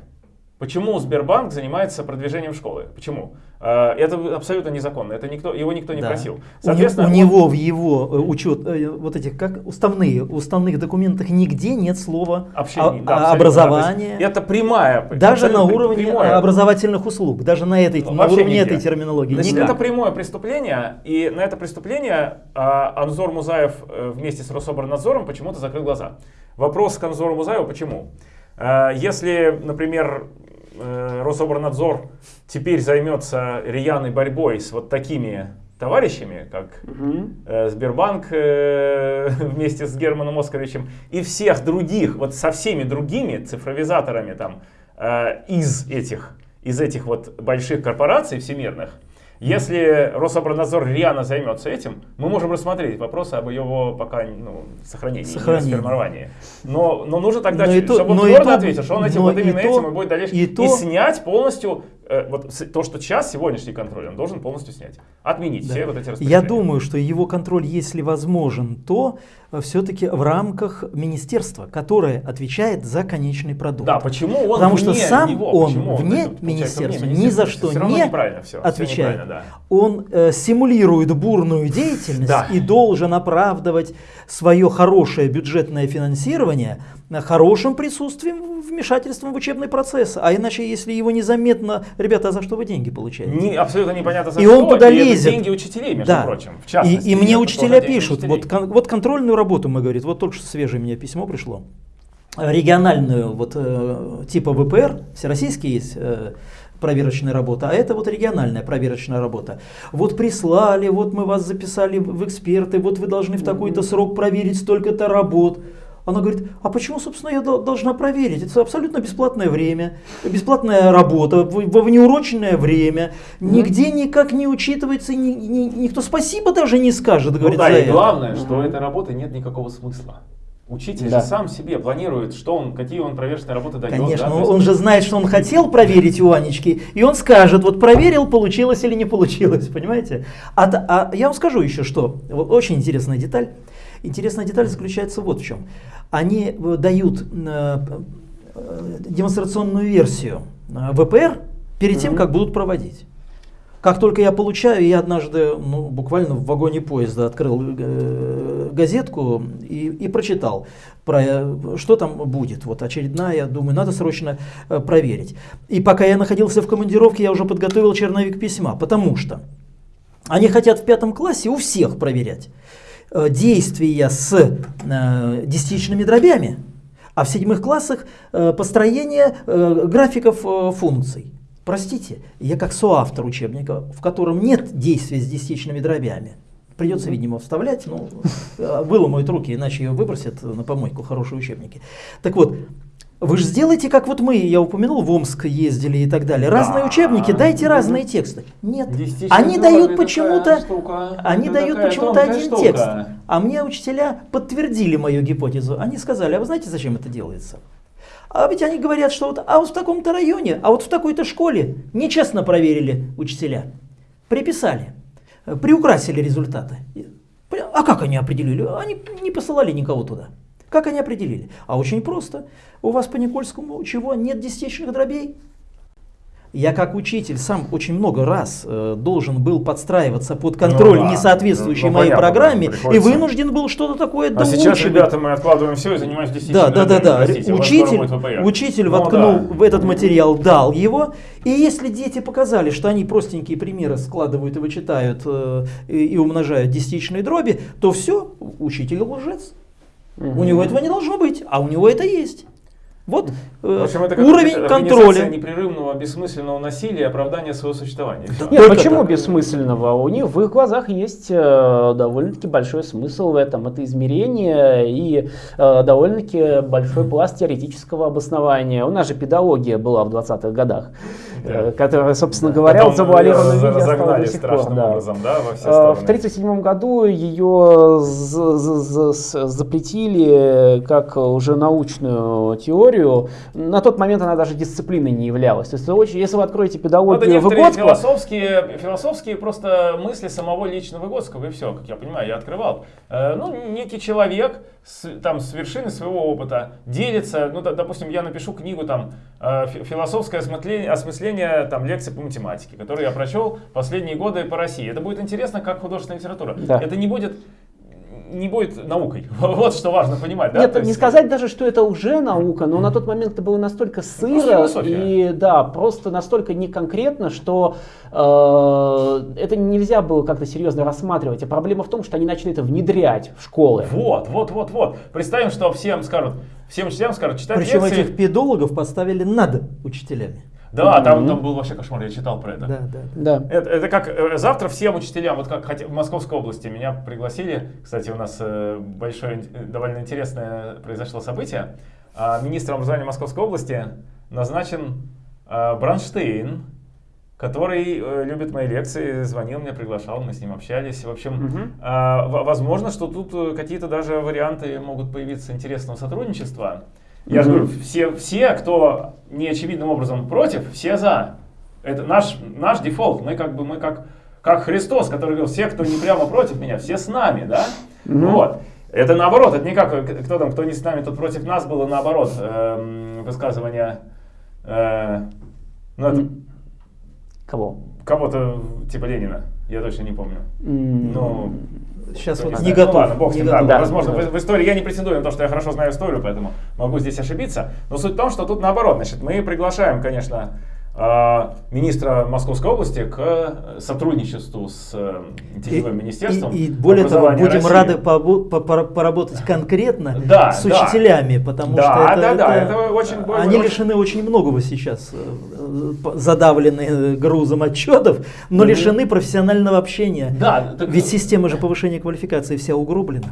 Почему Сбербанк занимается продвижением школы? Почему? А, это абсолютно незаконно, это никто, его никто не да. просил. Соответственно, у, у него в его э, учет, э, вот этих, как уставные, уставных документах нигде нет слова Общение, да, образование. Да, это прямая. Даже на уровне прямое. образовательных услуг, даже на, этой, на уровне нигде. этой терминологии. Значит, это прямое преступление, и на это преступление а, Анзор Музаев э, вместе с Рособорнадзором почему-то закрыл глаза. Вопрос к Анзору Музаеву, почему? А, если, например, э, Рособорнадзор теперь займется рьяной борьбой с вот такими товарищами, как угу. э, Сбербанк э, <laughs> вместе с Германом Оскаровичем и всех других, вот со всеми другими цифровизаторами там э, из этих, из этих вот больших корпораций всемирных, если Рособорнадзор рьяно займется этим, мы можем рассмотреть вопросы об его пока ну, сохранении, сохранении. сформировании. Но, но нужно тогда, но чтобы то, он твердо то, ответил, что он этим, вот именно то, этим и будет дальше. И, и, и снять полностью вот то, что сейчас сегодняшний контроль, он должен полностью снять. Отменить да. все вот эти Я думаю, что его контроль, если возможен, то э, все-таки в рамках министерства, которое отвечает за конечный продукт. Да, почему он Потому что сам него, он вне он, министерства вне ни за что не все, отвечает. Все да. Он э, симулирует бурную деятельность да. и должен оправдывать свое хорошее бюджетное финансирование хорошим присутствием, вмешательством в учебный процесс. А иначе, если его незаметно, ребята, а за что вы деньги получаете? Не, абсолютно непонятно за и что. он туда и лезет. деньги учителей, между да. прочим. В частности, и, и мне учителя пишут, вот, кон, вот контрольную работу мы говорит, вот только что свежее мне письмо пришло. Региональную, вот э, типа ВПР, всероссийский есть, э, проверочная работа, а это вот региональная проверочная работа. Вот прислали, вот мы вас записали в эксперты, вот вы должны в такой-то срок проверить столько-то работ. Она говорит, а почему, собственно, я должна проверить? Это абсолютно бесплатное время, бесплатная работа, во внеуроченное время. Нигде никак не учитывается, ни, ни, никто спасибо даже не скажет, ну, говорит, да, и это. главное, что у этой работы нет никакого смысла. Учитель да. же сам себе планирует, что он, какие он проверочные работы дает. Конечно, да? он, он же знает, что он хотел проверить у Анечки, и он скажет, вот проверил, получилось или не получилось, понимаете? А, а я вам скажу еще что, очень интересная деталь. Интересная деталь заключается вот в чем. Они э, дают э, э, демонстрационную версию ВПР перед тем, как будут проводить. Как только я получаю, я однажды ну, буквально в вагоне поезда открыл газетку и, и прочитал, про, что там будет. Вот очередная, я думаю, надо срочно проверить. И пока я находился в командировке, я уже подготовил черновик письма, потому что они хотят в пятом классе у всех проверять. Э, действия с э, десятичными дробями, а в седьмых классах э, построение графиков функций. Простите, я как соавтор учебника, в котором нет действия с десятичными дробями, придется, видимо, вставлять, ну, выломают руки, иначе ее выбросят на помойку хорошие учебники. Так вот, вы же сделайте, как вот мы, я упомянул, в Омск ездили и так далее. Разные да. учебники, дайте разные тексты. Нет, они дают почему-то, они дают почему-то один штука. текст. А мне учителя подтвердили мою гипотезу. Они сказали, а вы знаете, зачем это делается? А ведь они говорят, что вот, а вот в таком-то районе, а вот в такой-то школе нечестно проверили учителя. Приписали, приукрасили результаты. А как они определили? Они не посылали никого туда. Как они определили? А очень просто. У вас по Никольскому чего? Нет десятичных дробей? Я как учитель сам очень много раз э, должен был подстраиваться под контроль ну, да. несоответствующей ну, моей понятно, программе и вынужден был что-то такое А сейчас, ребята, мы откладываем все и занимаемся десятичными Да, да, да, да. Простите, учитель, учитель ну, воткнул да. в этот материал, дал его, и если дети показали, что они простенькие примеры складывают и вычитают э, и, и умножают десятичные дроби, то все, учитель лжец. Угу. У него этого не должно быть, а у него это есть. Вот э, общем, это уровень контроля. непрерывного бессмысленного насилия и оправдания своего существования. Да, Нет, почему так. бессмысленного? У них в их глазах есть э, довольно-таки большой смысл в этом. Это измерение и э, довольно-таки большой пласт теоретического обоснования. У нас же педагогия была в 20-х годах, да. э, которая, собственно да. говоря, завуалированно виде разогнали страшным да. образом, да, во все стороны. В 1937 году ее запретили как уже научную теорию историю, на тот момент она даже дисциплиной не являлась. То есть, очень, если вы откроете педагогию Это Выгодского... философские, философские просто мысли самого лично Выгодского, и все, как я понимаю, я открывал. Э, ну, некий человек с, там, с вершины своего опыта делится, ну, допустим, я напишу книгу там э, «Философское осмысление, осмысление там, лекций по математике», которую я прочел последние годы по России. Это будет интересно как художественная литература. Да. Это не будет не будет наукой. <laughs> Вот что важно понимать. Да? Нет, есть... не сказать даже, что это уже наука, но на тот момент это было настолько сыро и да, просто настолько неконкретно, что э, это нельзя было как-то серьезно рассматривать. А проблема в том, что они начали это внедрять в школы. Вот, вот, вот, вот. Представим, что всем скажут, всем учителям скажут читать Причем лекции. этих педологов поставили над учителями. Да, там, там был вообще кошмар, я читал про это. Да, да. да. Это, это как э, завтра всем учителям, вот как хотя, в Московской области меня пригласили, кстати, у нас э, большое, довольно интересное произошло событие. А, министром образования Московской области назначен а, Бранштейн, который э, любит мои лекции, звонил мне, приглашал, мы с ним общались. В общем, угу. э, возможно, что тут какие-то даже варианты могут появиться интересного сотрудничества. Я же говорю, все, все, кто неочевидным образом против, все за. Это наш, наш дефолт. Мы как бы, мы как, как Христос, который говорил, все, кто не прямо против меня, все с нами, да? Mm-hmm. Вот. Это наоборот, это не как, кто там, кто не с нами, тот против нас, было наоборот э, высказывание. Э, ну, это, Кого? Кого-то типа Ленина, я точно не помню. Mm-hmm. Ну, Сейчас вот не, готов. Ну, ладно, бог не готов. Да, возможно, да. В, в истории я не претендую на то, что я хорошо знаю историю, поэтому могу здесь ошибиться. Но суть в том, что тут наоборот, значит, мы приглашаем, конечно, министра Московской области к сотрудничеству с Теневым э, министерством. И, и более того, будем России. рады поработать конкретно да, с учителями, да. потому да, что это, да, да, это, это очень, они очень... лишены очень многого сейчас, э, задавлены грузом отчетов, но mm-hmm. лишены профессионального общения. Да, так... Ведь система же повышения квалификации вся угроблена.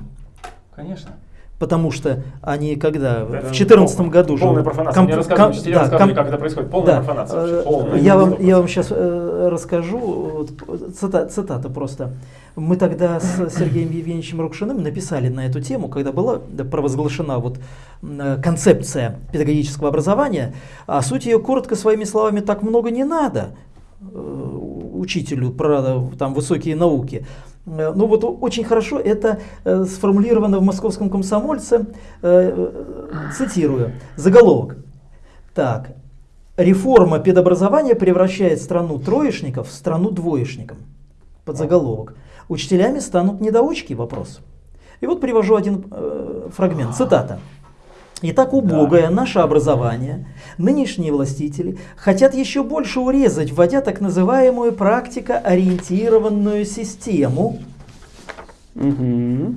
Конечно. Потому что они когда это в 2014 году полная профанация. Комп, Мне рассказывали, да, комп, как это происходит. Полная да, профанация. Вообще, полная, я, вам, я вам сейчас э, расскажу, цитата, цитата просто. Мы тогда с Сергеем Евгеньевичем Рукшиным написали на эту тему, когда была провозглашена вот э, концепция педагогического образования, а суть ее коротко своими словами так много не надо э, учителю про там, высокие науки. Э, ну вот очень хорошо это э, сформулировано в московском комсомольце, э, цитирую, заголовок. Так, реформа педобразования превращает страну троечников в страну двоечников. Под заголовок. Учителями станут недоучки? Вопрос. И вот привожу один э, фрагмент, цитата. Итак, убогое да. наше образование, нынешние властители хотят еще больше урезать, вводя так называемую практикоориентированную систему. Угу.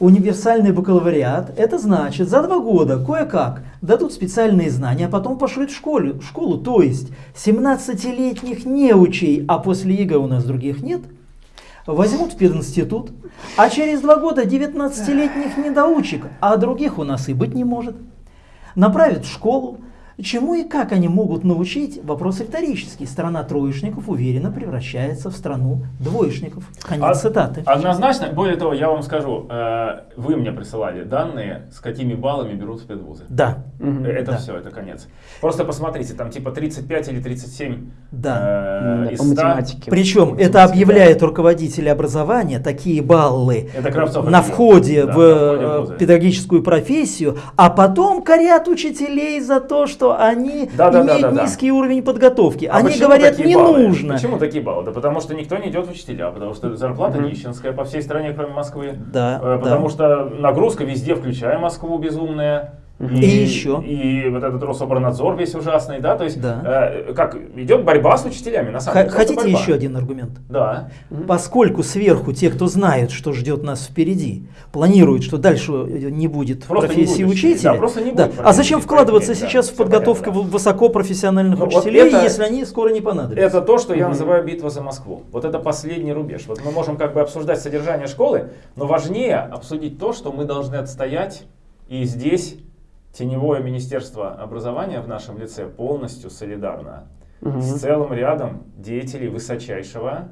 Универсальный бакалавриат, это значит, за два года кое-как дадут специальные знания, а потом пошлют в школу, в школу то есть 17-летних неучей, а после ЕГЭ у нас других нет – возьмут в пединститут, а через два года 19-летних недоучек, а других у нас и быть не может, направят в школу, Чему и как они могут научить? Вопрос риторический. Страна троечников уверенно превращается в страну двоечников. Конец а, цитаты. Однозначно. Более того, я вам скажу, э, вы мне присылали данные, с какими баллами берут спецвузы. Да. Угу. Это да. все, это конец. Просто посмотрите, там типа 35 или 37 да. э, из 100. Математике. Причем это объявляет руководители образования, такие баллы это Кравцов, на входе да, в, на входе в педагогическую профессию, а потом корят учителей за то, что они да, да, имеют да, да, низкий да. уровень подготовки. А они говорят, не баллы? нужно. Почему такие баллы? Да потому что никто не идет в учителя, потому что зарплата угу. нищенская по всей стране, кроме Москвы. Да, э, потому да. что нагрузка везде, включая Москву, безумная. И, и еще. И вот этот Рособорнадзор весь ужасный, да, то есть да. Э, как идет борьба с учителями, на самом деле. Хотите борьба. еще один аргумент? Да. Поскольку сверху те, кто знают, что ждет нас впереди, планируют, что дальше не будет просто профессии не учителя. Да, просто не будет А зачем вкладываться сейчас да, в подготовку понятно, высокопрофессиональных Но учителей, вот это, если они скоро не понадобятся? Это то, что я называю битва за Москву. Вот это последний рубеж. Вот мы можем как бы обсуждать содержание школы, но важнее обсудить то, что мы должны отстоять и здесь Теневое министерство образования в нашем лице полностью солидарно угу. с целым рядом деятелей высочайшего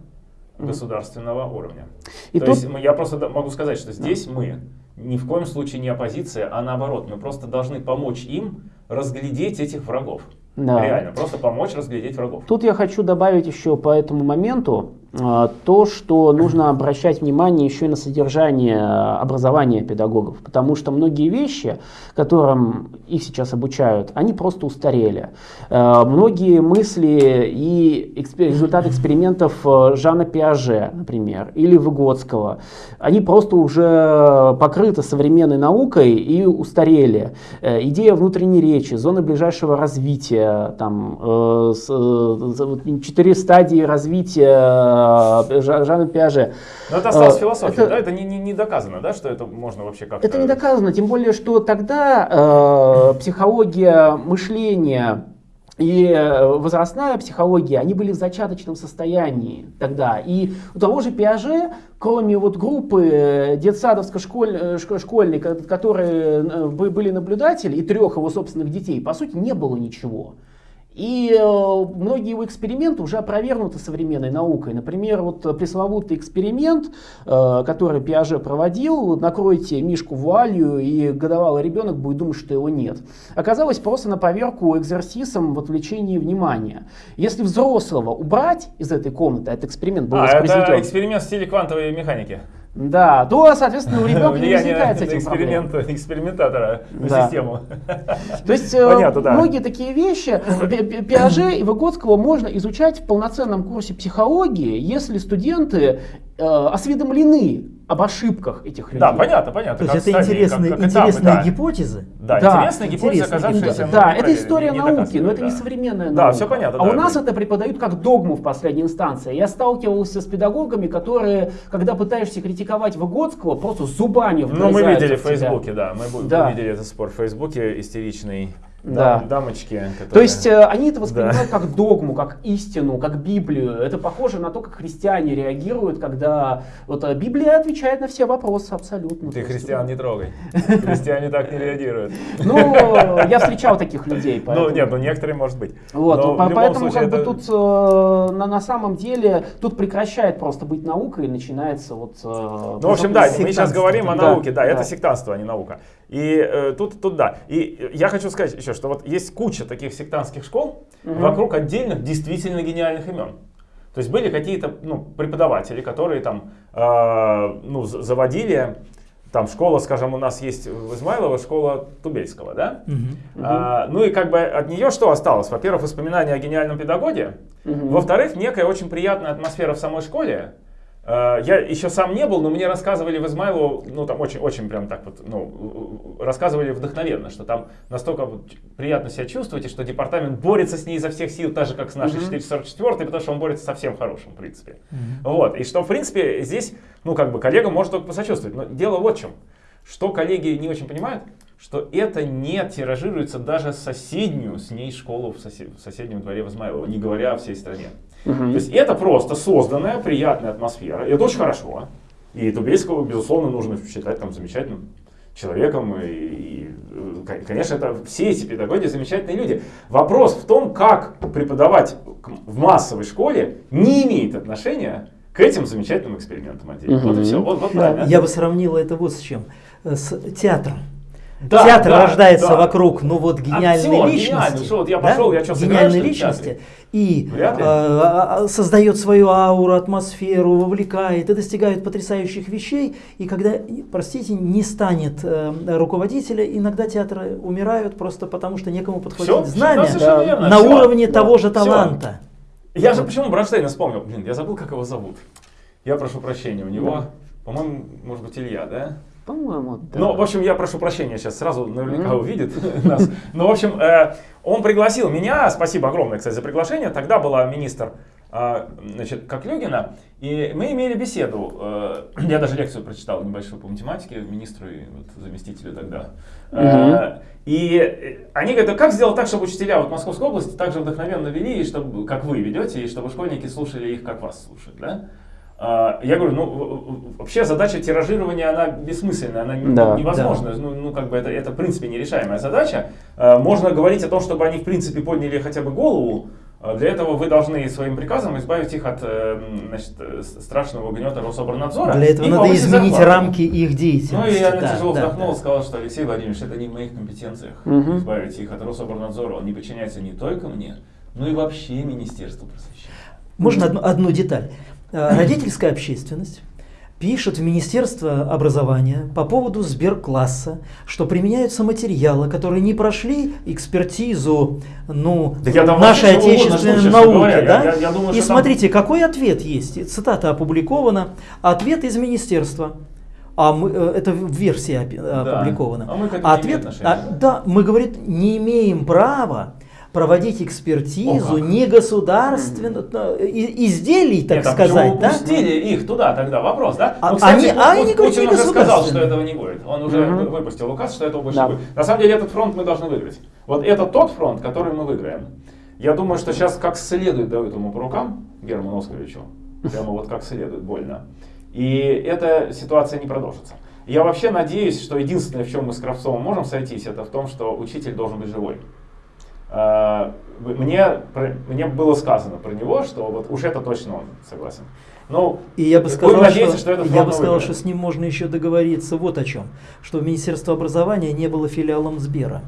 угу. государственного уровня. И То тут... есть я просто могу сказать, что здесь мы ни в коем случае не оппозиция, а наоборот, мы просто должны помочь им разглядеть этих врагов. Да. Реально, просто помочь разглядеть врагов. Тут я хочу добавить еще по этому моменту то, что нужно обращать внимание еще и на содержание образования педагогов, потому что многие вещи, которым их сейчас обучают, они просто устарели. Э, многие мысли и экспер результаты экспериментов э, Жана Пиаже, например, или Выгодского, они просто уже покрыты современной наукой и устарели. Идея внутренней речи, зоны ближайшего развития, там, э, э, четыре стадии развития э, Жана Пиаже. Но это осталось философия, это, да? Это не, не, не доказано, да, что это можно вообще как-то... Это не доказано, тем более, что тогда э, психология мышления и возрастная психология, они были в зачаточном состоянии тогда. И у того же Пиаже, кроме вот группы детсадовско-школьников, которые были наблюдатели, и трех его собственных детей, по сути, не было ничего. И э, многие его эксперименты уже опровергнуты современной наукой. Например, вот пресловутый эксперимент, э, который Пиаже проводил, накройте мишку вуалью, и годовалый ребенок будет думать, что его нет. Оказалось просто на поверку экзерсисом в отвлечении внимания. Если взрослого убрать из этой комнаты, этот эксперимент был а, это эксперимент в стиле квантовой механики. Да, то, соответственно, у <laughs> ребенка не возникает с этим эксперимент, проблем. <laughs> экспериментатора на да. систему. То есть <laughs> э, Понятно, да. многие такие вещи Пиаже и Выгодского можно изучать в полноценном курсе психологии, если студенты э, осведомлены об ошибках этих людей. Да, понятно, понятно. То есть это интересные, как, как интересные этапы, гипотезы? Да, да интересные гипотезы, оказавшиеся... Да, это история науки, но это да. не современная наука. Да, все понятно. А да, у нас это преподают как догму в последней инстанции. Я сталкивался с педагогами, которые, когда пытаешься критиковать Выгодского, просто зубами Ну, мы видели в Фейсбуке, да, мы да. видели этот спор в Фейсбуке истеричный да. дамочки. Которые... То есть э, они это воспринимают да. как догму, как истину, как Библию. Это похоже на то, как христиане реагируют, когда вот э, Библия отвечает на все вопросы абсолютно. Ты христиан не трогай. <laughs> Христиане так не реагируют. Ну, я встречал таких людей. Ну, нет, ну некоторые, может быть. Вот, поэтому как бы тут э, на самом деле тут прекращает просто быть наукой и начинается вот... Ну, в общем, да, мы сейчас говорим о науке, да, это сектантство, а не наука. И э, тут, тут да. И я хочу сказать еще, что вот есть куча таких сектантских школ угу. вокруг отдельных действительно гениальных имен. То есть были какие-то ну, преподаватели, которые там э, ну, заводили, там школа, скажем, у нас есть в Измайлово школа Тубельского, да? Угу. А, ну и как бы от нее что осталось? Во-первых, воспоминания о гениальном педагоге. Угу. Во-вторых, некая очень приятная атмосфера в самой школе. Э, я еще сам не был, но мне рассказывали в Измайлово, ну там очень, очень прям так вот, ну, рассказывали вдохновенно, что там настолько приятно себя чувствуете, что департамент борется с ней изо всех сил, так же как с нашей mm-hmm. 444, потому что он борется со всем хорошим, в принципе. Mm-hmm. Вот, и что, в принципе, здесь, ну как бы коллега может только посочувствовать, но дело вот в чем, что коллеги не очень понимают, что это не тиражируется даже соседнюю с ней школу в, сосед, в соседнем дворе в Измайлово, не говоря о всей стране. Угу. То есть это просто созданная приятная атмосфера. И это очень хорошо. И Тубельского, безусловно, нужно считать там замечательным человеком. И, и, конечно, это все эти педагоги замечательные люди. Вопрос в том, как преподавать в массовой школе не имеет отношения к этим замечательным экспериментам. Угу. Вот и все. Вот, вот, да, я бы сравнил это вот с чем. С театром. Да, Театр да, рождается да. вокруг, ну вот гениальной Актер, личности. Что, вот я пошел, да? я что, гениальной личности и э, создает свою ауру, атмосферу, вовлекает и достигает потрясающих вещей. И когда, простите, не станет э, руководителя, иногда театры умирают просто потому, что некому подходить все, знамя да, верно, на все, уровне да, того же таланта. Все. Я же почему Бронштейна вспомнил? Блин, я забыл, как его зовут. Я прошу прощения, у него, да. по-моему, может быть, Илья, да? По-моему, да. Ну, в общем, я прошу прощения, сейчас сразу наверняка увидит <laughs> нас. Ну, в общем, э, он пригласил меня, спасибо огромное, кстати, за приглашение. Тогда была министр э, значит, Коклюгина, и мы имели беседу. Э, <clears throat> я даже лекцию прочитал небольшую по математике министру и вот, заместителю тогда. И они говорят, а как сделать так, чтобы учителя вот Московской области также вдохновенно вели, и чтобы, как вы ведете, и чтобы школьники слушали их, как вас слушают, да? А, я говорю, ну вообще задача тиражирования, она бессмысленная, она да, невозможна. Да. Ну, ну как бы это, это в принципе нерешаемая задача. А, можно говорить о том, чтобы они в принципе подняли хотя бы голову А для этого вы должны своим приказом избавить их от э, значит, страшного гнета Рособорнадзора. Для этого надо изменить зарплату. рамки их деятельности. Ну и я да, тяжело да, вздохнул да. и сказал, что Алексей Владимирович, это не в моих компетенциях угу. избавить их от Рособорнадзора. Он не подчиняется не только мне, но и вообще Министерству просвещения. Можно одну, одну деталь. Э, родительская общественность пишет в Министерство образования по поводу сберкласса, что применяются материалы, которые не прошли экспертизу ну, нашей отечественной науки. Говоря, да? я, я думаю, И смотрите, там... какой ответ есть. Цитата опубликована. Ответ из министерства. А мы, э, это в версии опубликована. Да. А мы к этому Ответ, а, да, мы говорит, не имеем права проводить экспертизу О, не государственных изделий, так Нет, сказать. Да? пустили их туда тогда? Вопрос, да? А, ну, кстати, они, а они Путин уже сказал, что этого не будет. Он уже угу. выпустил указ, что этого больше да. не будет. На самом деле этот фронт мы должны выиграть. Вот это тот фронт, который мы выиграем. Я думаю, что сейчас как следует дают ему по рукам, Герману Оскаровичу. Прямо вот как следует, больно. И эта ситуация не продолжится. Я вообще надеюсь, что единственное, в чем мы с Кравцовым можем сойтись, это в том, что учитель должен быть живой. А, мне, мне было сказано про него, что вот уж это точно он, согласен. Ну, и я бы сказал, что, что я бы сказал, что с ним можно еще договориться вот о чем, что в Министерство образования не было филиалом Сбера.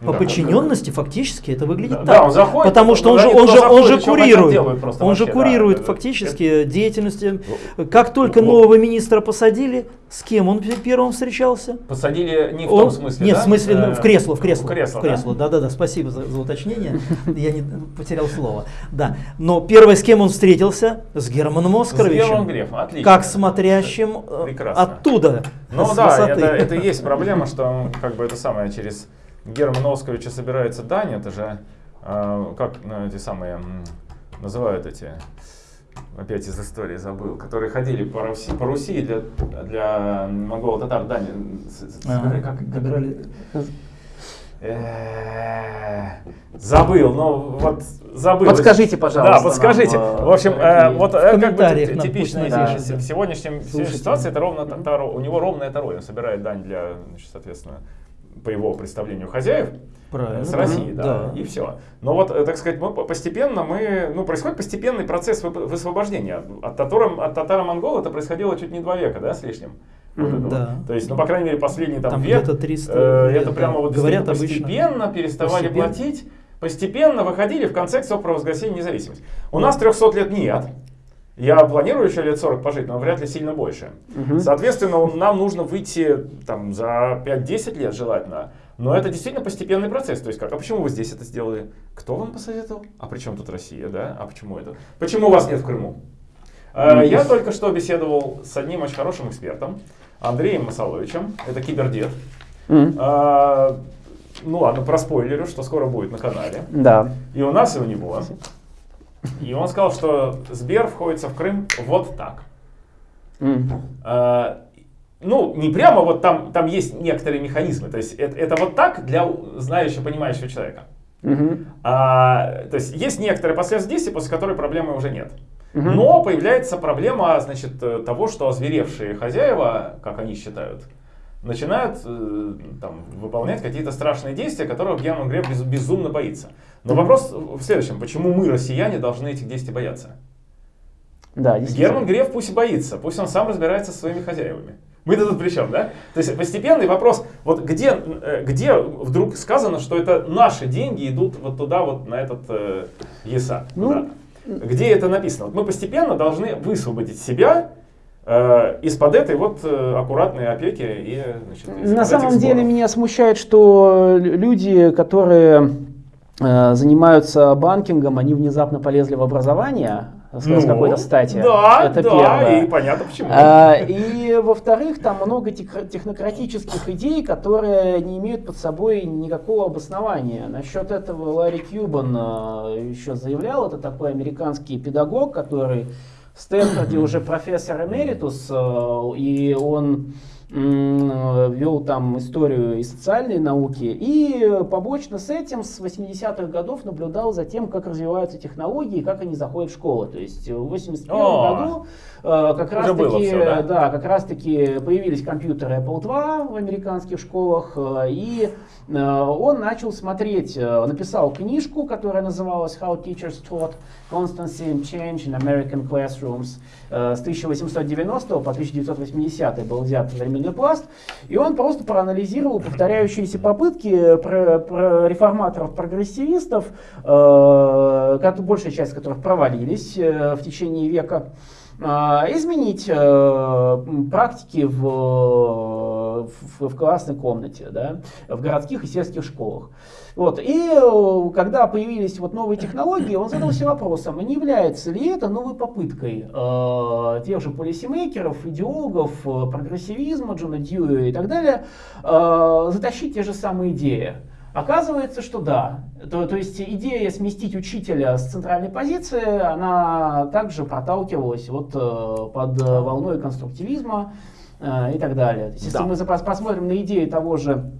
По да, подчиненности да, фактически это выглядит да, так. Да, он заходит, потому что он же, он же, он же курирует, он вообще, же курирует да, фактически это, деятельность. Как только вот. нового министра посадили, с кем он первым встречался? Посадили не в он, том смысле, Нет, да? в смысле э, в кресло, в кресло. В кресло, в кресло. Да, да, да, спасибо за, за уточнение. Я не потерял слово. Да, но первое, с кем он встретился? С Германом Оскаровичем. С Германом Грефом, отлично. Как смотрящим э, Прекрасно. оттуда. Ну да, это, это есть проблема, что как бы это самое через Германа Оскаровича собирается дань, это же, э, как ну, эти самые, называют эти, опять из истории забыл, которые ходили по Руси, по Руси для, для монголо-татар дань. А, как, как, Забыл, но вот забыл. Подскажите, пожалуйста. Да, подскажите. Нам, в общем, э, вот э, как бы типичная да, сегодняшняя ситуация, это ровно Таро, у него ровная Таро, он собирает дань для, значит, соответственно, по его представлению хозяев Правильно. с России, да, да, и все. Но вот, э, так сказать, мы постепенно мы, ну, происходит постепенный процесс высвобождения. От, татарам, от татаро-монгол это происходило чуть не два века, да, с лишним. Вот да. То есть, ну, по крайней мере, последний там, там век, 300 э, лет, это прямо вот Говорят постепенно обычно. переставали постепенно. платить, постепенно выходили в контекст провозглашения независимости. У да. нас 300 лет нет. Я планирую еще лет 40 пожить, но вряд ли сильно больше. Угу. Соответственно, нам нужно выйти там, за 5-10 лет желательно. Но это действительно постепенный процесс. То есть как, а почему вы здесь это сделали? Кто вам посоветовал? А при чем тут Россия, да? А почему это? Почему вас нет в Крыму? Ну, я только что беседовал с одним очень хорошим экспертом, Андреем Масаловичем, это кибердед. Mm. А, ну ладно, проспойлерю, что скоро будет на канале. Да. И у нас, и у него. И он сказал, что Сбер входится в Крым вот так. Mm. А, ну, не прямо вот там, там есть некоторые механизмы. То есть это, это вот так для знающего, понимающего человека. Mm-hmm. А, то есть есть некоторые последствия действия, после которой проблемы уже нет. Mm-hmm. Но появляется проблема значит, того, что озверевшие хозяева, как они считают, начинают э, там, выполнять какие-то страшные действия, которых Герман Греф без, безумно боится. Но вопрос в следующем. Почему мы, россияне, должны этих действий бояться? Да, Герман Греф пусть и боится, пусть он сам разбирается со своими хозяевами. Мы тут при чем, да? То есть постепенный вопрос, вот где, э, где вдруг сказано, что это наши деньги идут вот туда, вот на этот э, ЕСА? Ну, Где это написано? Вот мы постепенно должны высвободить себя Э, из-под этой вот э, аккуратной опеки и значит, На самом деле меня смущает, что люди, которые занимаются банкингом, они внезапно полезли в образование, с ну, какой-то стати. Да, это да, первое. и понятно почему. А, и во-вторых, там много технократических идей, которые не имеют под собой никакого обоснования. Насчет этого Ларри Кьюбан еще заявлял, это такой американский педагог, который в Стэнфорде уже профессор эмеритус, э, и он вел там историю и социальные науки, и побочно с этим с 80-х годов наблюдал за тем, как развиваются технологии, как они заходят в школы. То есть в 81 году э, как раз таки, все, да? да, как раз таки появились компьютеры Apple II в американских школах, э, и э, он начал смотреть, написал книжку, которая называлась How Teachers Taught Constancy and Change in American Classrooms с 1890 по 1980 был взят временной пласт, и он просто проанализировал повторяющиеся попытки про, про реформаторов-прогрессивистов, э, большая часть которых провалились э, в течение века, изменить э, практики в, в, в классной комнате, да, в городских и сельских школах. Вот. И э, когда появились вот новые технологии, он задался вопросом, не является ли это новой попыткой э, тех же полисимейкеров, идеологов, э, прогрессивизма, Джона Дьюи и так далее, э, затащить те же самые идеи. Оказывается, что да. То, то есть идея сместить учителя с центральной позиции, она также проталкивалась вот, э, под волной конструктивизма э, и так далее. То есть, да. Если мы посмотрим на идеи того же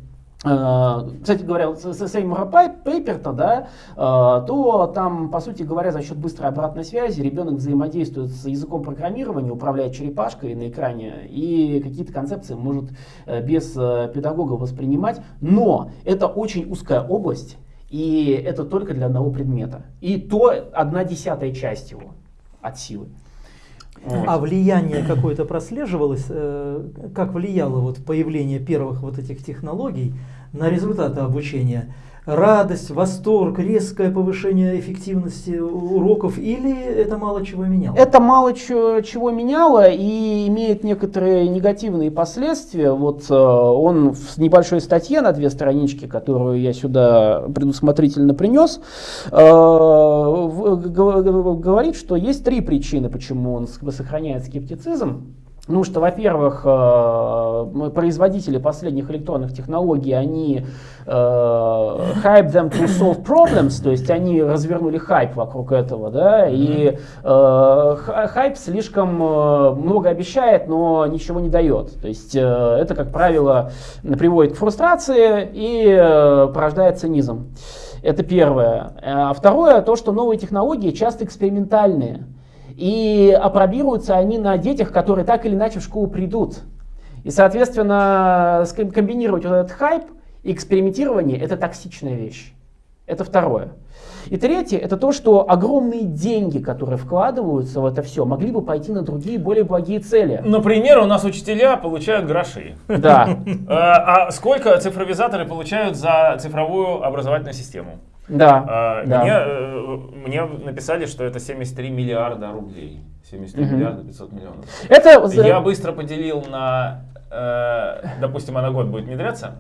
кстати говоря, с Сеймура Пейперта, да, э, то там, по сути говоря, за счет быстрой обратной связи ребенок взаимодействует с языком программирования, управляет черепашкой на экране и какие-то концепции может э, без педагога воспринимать. Но это очень узкая область, и это только для одного предмета. И то одна десятая часть его от силы. А влияние какое-то прослеживалось, как влияло вот появление первых вот этих технологий на результаты обучения радость, восторг, резкое повышение эффективности уроков или это мало чего меняло? Это мало чего, меняло и имеет некоторые негативные последствия. Вот э, он в небольшой статье на две странички, которую я сюда предусмотрительно принес, э, говорит, что есть три причины, почему он сохраняет скептицизм. Ну что, во-первых, э, производители последних электронных технологий, они э, hype them to solve problems, то есть они развернули хайп вокруг этого, да, и э, хайп слишком много обещает, но ничего не дает. То есть это, как правило, приводит к фрустрации и порождает цинизм. Это первое. А второе, то, что новые технологии часто экспериментальные. И опробируются они на детях, которые так или иначе в школу придут. И, соответственно, комбинировать вот этот хайп и экспериментирование – это токсичная вещь. Это второе. И третье, это то, что огромные деньги, которые вкладываются в это все, могли бы пойти на другие, более благие цели. Например, у нас учителя получают гроши. Да. А, <laughs> а сколько цифровизаторы получают за цифровую образовательную систему? Да, а, да. Мне, э, мне написали, что это 73 миллиарда рублей. 73 угу. миллиарда 500 миллионов. Это... Я быстро поделил на, э, допустим, на год будет внедряться.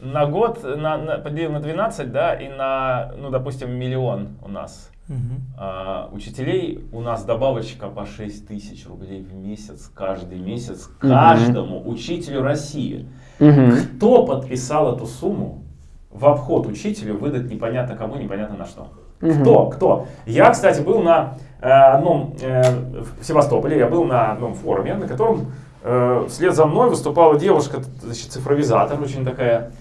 На год на, на, поделил на 12, да, и на, ну, допустим, миллион у нас. Угу. А, учителей у нас добавочка по 6 тысяч рублей в месяц, каждый месяц, каждому угу. учителю России. Угу. Кто подписал эту сумму? В обход учителю выдать непонятно кому, непонятно на что. Угу. Кто? Кто? Я, кстати, был на э, одном, э, в Севастополе, я был на одном форуме, на котором э, вслед за мной выступала девушка, значит, цифровизатор, очень такая,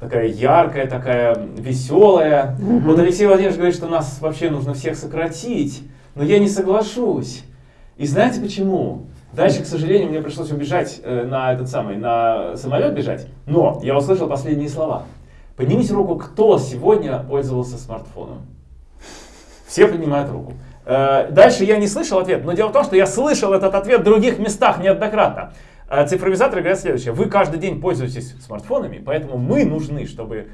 такая яркая, такая веселая. Угу. Вот Алексей Владимирович говорит, что нас вообще нужно всех сократить, но я не соглашусь. И знаете почему? Дальше, к сожалению, мне пришлось убежать на этот самый, на самолет бежать. Но я услышал последние слова. Поднимите руку, кто сегодня пользовался смартфоном. Все поднимают руку. Э, дальше я не слышал ответ, но дело в том, что я слышал этот ответ в других местах неоднократно. Э, цифровизаторы говорят следующее. Вы каждый день пользуетесь смартфонами, поэтому мы нужны, чтобы...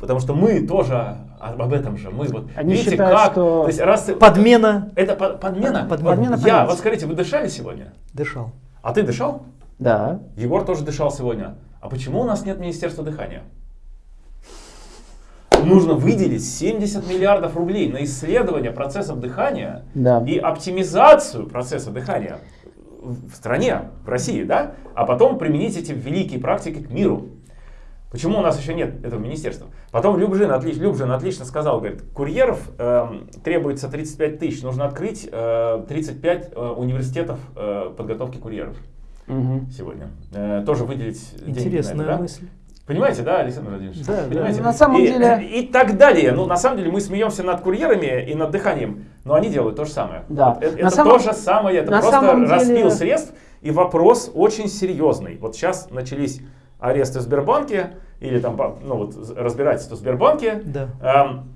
Потому что мы тоже об этом же. Мы вот Они видите, считают, как... Что... То есть, раз... Подмена. Это под, подмена? Подмена. подмена я, вот скажите, вы дышали сегодня? Дышал. А ты дышал? Да. Егор тоже дышал сегодня. А почему у нас нет Министерства дыхания? Нужно выделить 70 миллиардов рублей на исследование процессов дыхания да. и оптимизацию процесса дыхания в стране, в России, да, а потом применить эти великие практики к миру. Почему у нас еще нет этого министерства? Потом Любжин, отлич, Любжин отлично сказал, говорит, курьеров э, требуется 35 тысяч, нужно открыть э, 35 э, университетов э, подготовки курьеров. угу. сегодня. Э, тоже выделить Интересная деньги на это, да? Понимаете, да, Александр Владимирович? Да, Понимаете? да. На самом и, деле... <laughs> И так далее. Ну, на самом деле, мы смеемся над курьерами и над дыханием, но они делают то же самое. Да. Вот, это это самом... то же самое, это на просто самом распил деле... средств, и вопрос очень серьезный. Вот сейчас начались аресты в Сбербанке, или там, ну вот, разбирательство в Сбербанке. Да. Эм,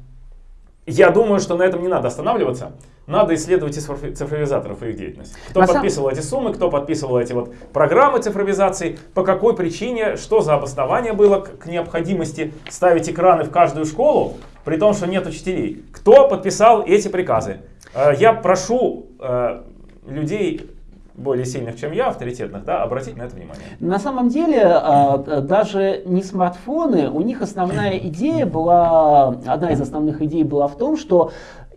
я думаю, что на этом не надо останавливаться. Надо исследовать цифровизаторов и их деятельность. Кто на подписывал сам... эти суммы, кто подписывал эти вот программы цифровизации, по какой причине, что за обоснование было к, к необходимости ставить экраны в каждую школу, при том, что нет учителей. Кто подписал эти приказы? Э, я прошу э, людей более сильных, чем я, авторитетных, да, обратить на это внимание. На самом деле, а, даже не смартфоны, у них основная <clears throat> идея была, одна из основных идей была в том, что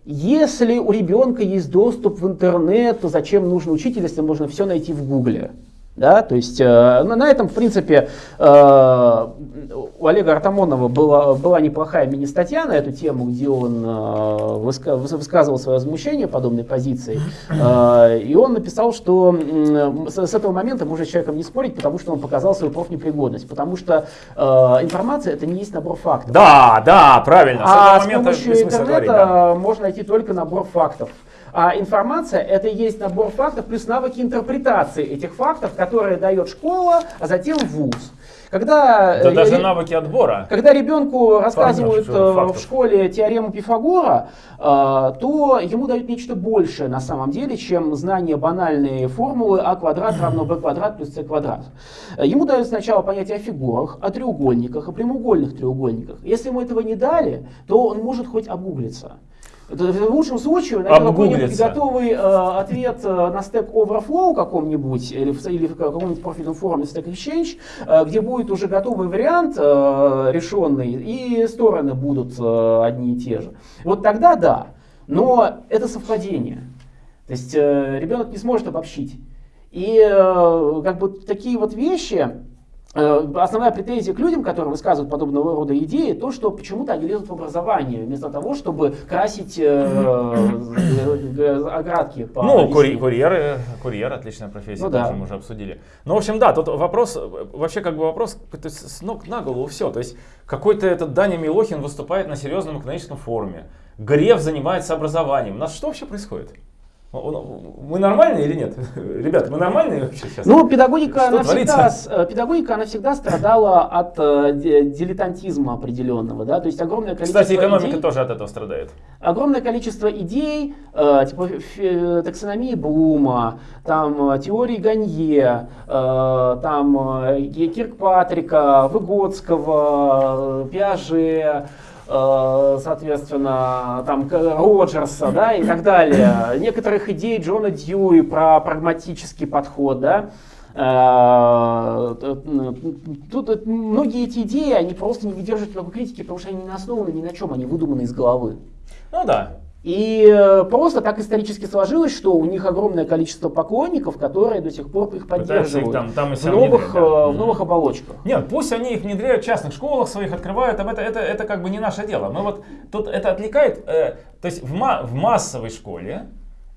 если у ребенка есть доступ в интернет, то зачем нужен учитель, если можно все найти в Гугле? Да, то есть э, на этом, в принципе, э, у Олега Артамонова была, была неплохая мини-статья на эту тему, где он э, выска, высказывал свое возмущение подобной позицией. Э, и он написал, что э, с, с этого момента можно с человеком не спорить, потому что он показал свою профнепригодность. Потому что э, информация это не есть набор фактов. Да, да, правильно. С а с помощью интернета говорить, да. можно найти только набор фактов. А информация это и есть набор фактов плюс навыки интерпретации этих фактов, которые дает школа, а затем вуз. Когда, да э, даже навыки отбора. Когда ребенку рассказывают э, в школе теорему Пифагора, э, то ему дают нечто большее на самом деле, чем знание банальной формулы а квадрат равно b квадрат плюс c квадрат. Ему дают сначала понятие о фигурах, о треугольниках, о прямоугольных треугольниках. Если ему этого не дали, то он может хоть обуглиться. В лучшем случае найти какой-нибудь готовый э, ответ э, на Stack Overflow каком-нибудь или в, или в каком-нибудь профильном форуме Stack Exchange, э, где будет уже готовый вариант э, решенный, и стороны будут э, одни и те же. Вот тогда да, но это совпадение. То есть э, ребенок не сможет обобщить. И э, как бы такие вот вещи, основная претензия к людям, которые высказывают подобного рода идеи, то, что почему-то они лезут в образование, вместо того, чтобы красить э, э оградки. По ну, кури курьеры, курьер, отличная профессия, ну, да. мы уже обсудили. Ну, в общем, да, тут вопрос, вообще как бы вопрос с ног на голову все. То есть какой-то этот Даня Милохин выступает на серьезном экономическом форуме. Греф занимается образованием. У нас что вообще происходит? Мы нормальные или нет? <laughs> Ребята, мы нормальные вообще сейчас? Ну, педагогика, она всегда, э, педагогика, она всегда страдала от э, дилетантизма определенного. Да? То есть огромное количество Кстати, экономика идей, тоже от этого страдает. Огромное количество идей, э, типа э, таксономии Блума, там, э, теории Ганье, э, там, э, Киркпатрика, Выгодского, Пиаже, Э, соответственно, там Роджерса, да, и так далее. Некоторых идей Джона Дьюи про прагматический подход, да. Э, тут многие эти идеи, они просто не выдерживают никакой критики, потому что они не основаны ни на чем, они выдуманы из головы. Ну да, и э, просто так исторически сложилось, что у них огромное количество поклонников, которые до сих пор их поддерживают там, там в, новых, да. Э, в новых оболочках. Нет, пусть они их внедряют в частных школах своих, открывают, это, это, это как бы не наше дело. Мы вот тут это отвлекает, э, то есть в, ма в массовой школе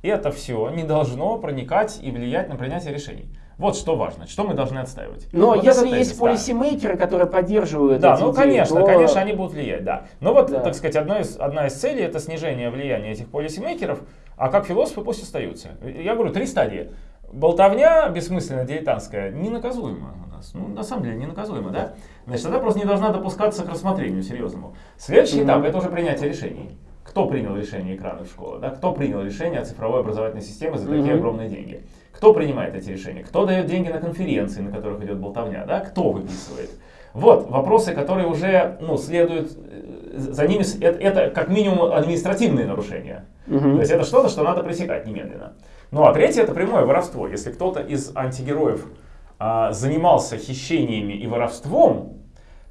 это все не должно проникать и влиять на принятие решений. Вот что важно, что мы должны отстаивать. Но вот если есть полисимейкеры, которые поддерживают Да, ну идеи, конечно, то... конечно, они будут влиять, да. Но вот, да. так сказать, одно из, одна из целей это снижение влияния этих полисимейкеров, а как философы пусть остаются. Я говорю, три стадии. Болтовня бессмысленная, дилетантская, ненаказуема у нас. Ну, на самом деле, ненаказуема, да? Значит, она просто не должна допускаться к рассмотрению серьезному. Следующий этап это уже принятие решений. Кто принял решение экрана в школе? Да? Кто принял решение о цифровой образовательной системе за такие mm-hmm. огромные деньги? Кто принимает эти решения? Кто дает деньги на конференции, на которых идет болтовня? Да? Кто выписывает? Вот вопросы, которые уже ну, следуют, э, за ними это, это как минимум административные нарушения. Угу. То есть это что-то, что надо пресекать немедленно. Ну а третье это прямое воровство. Если кто-то из антигероев а, занимался хищениями и воровством,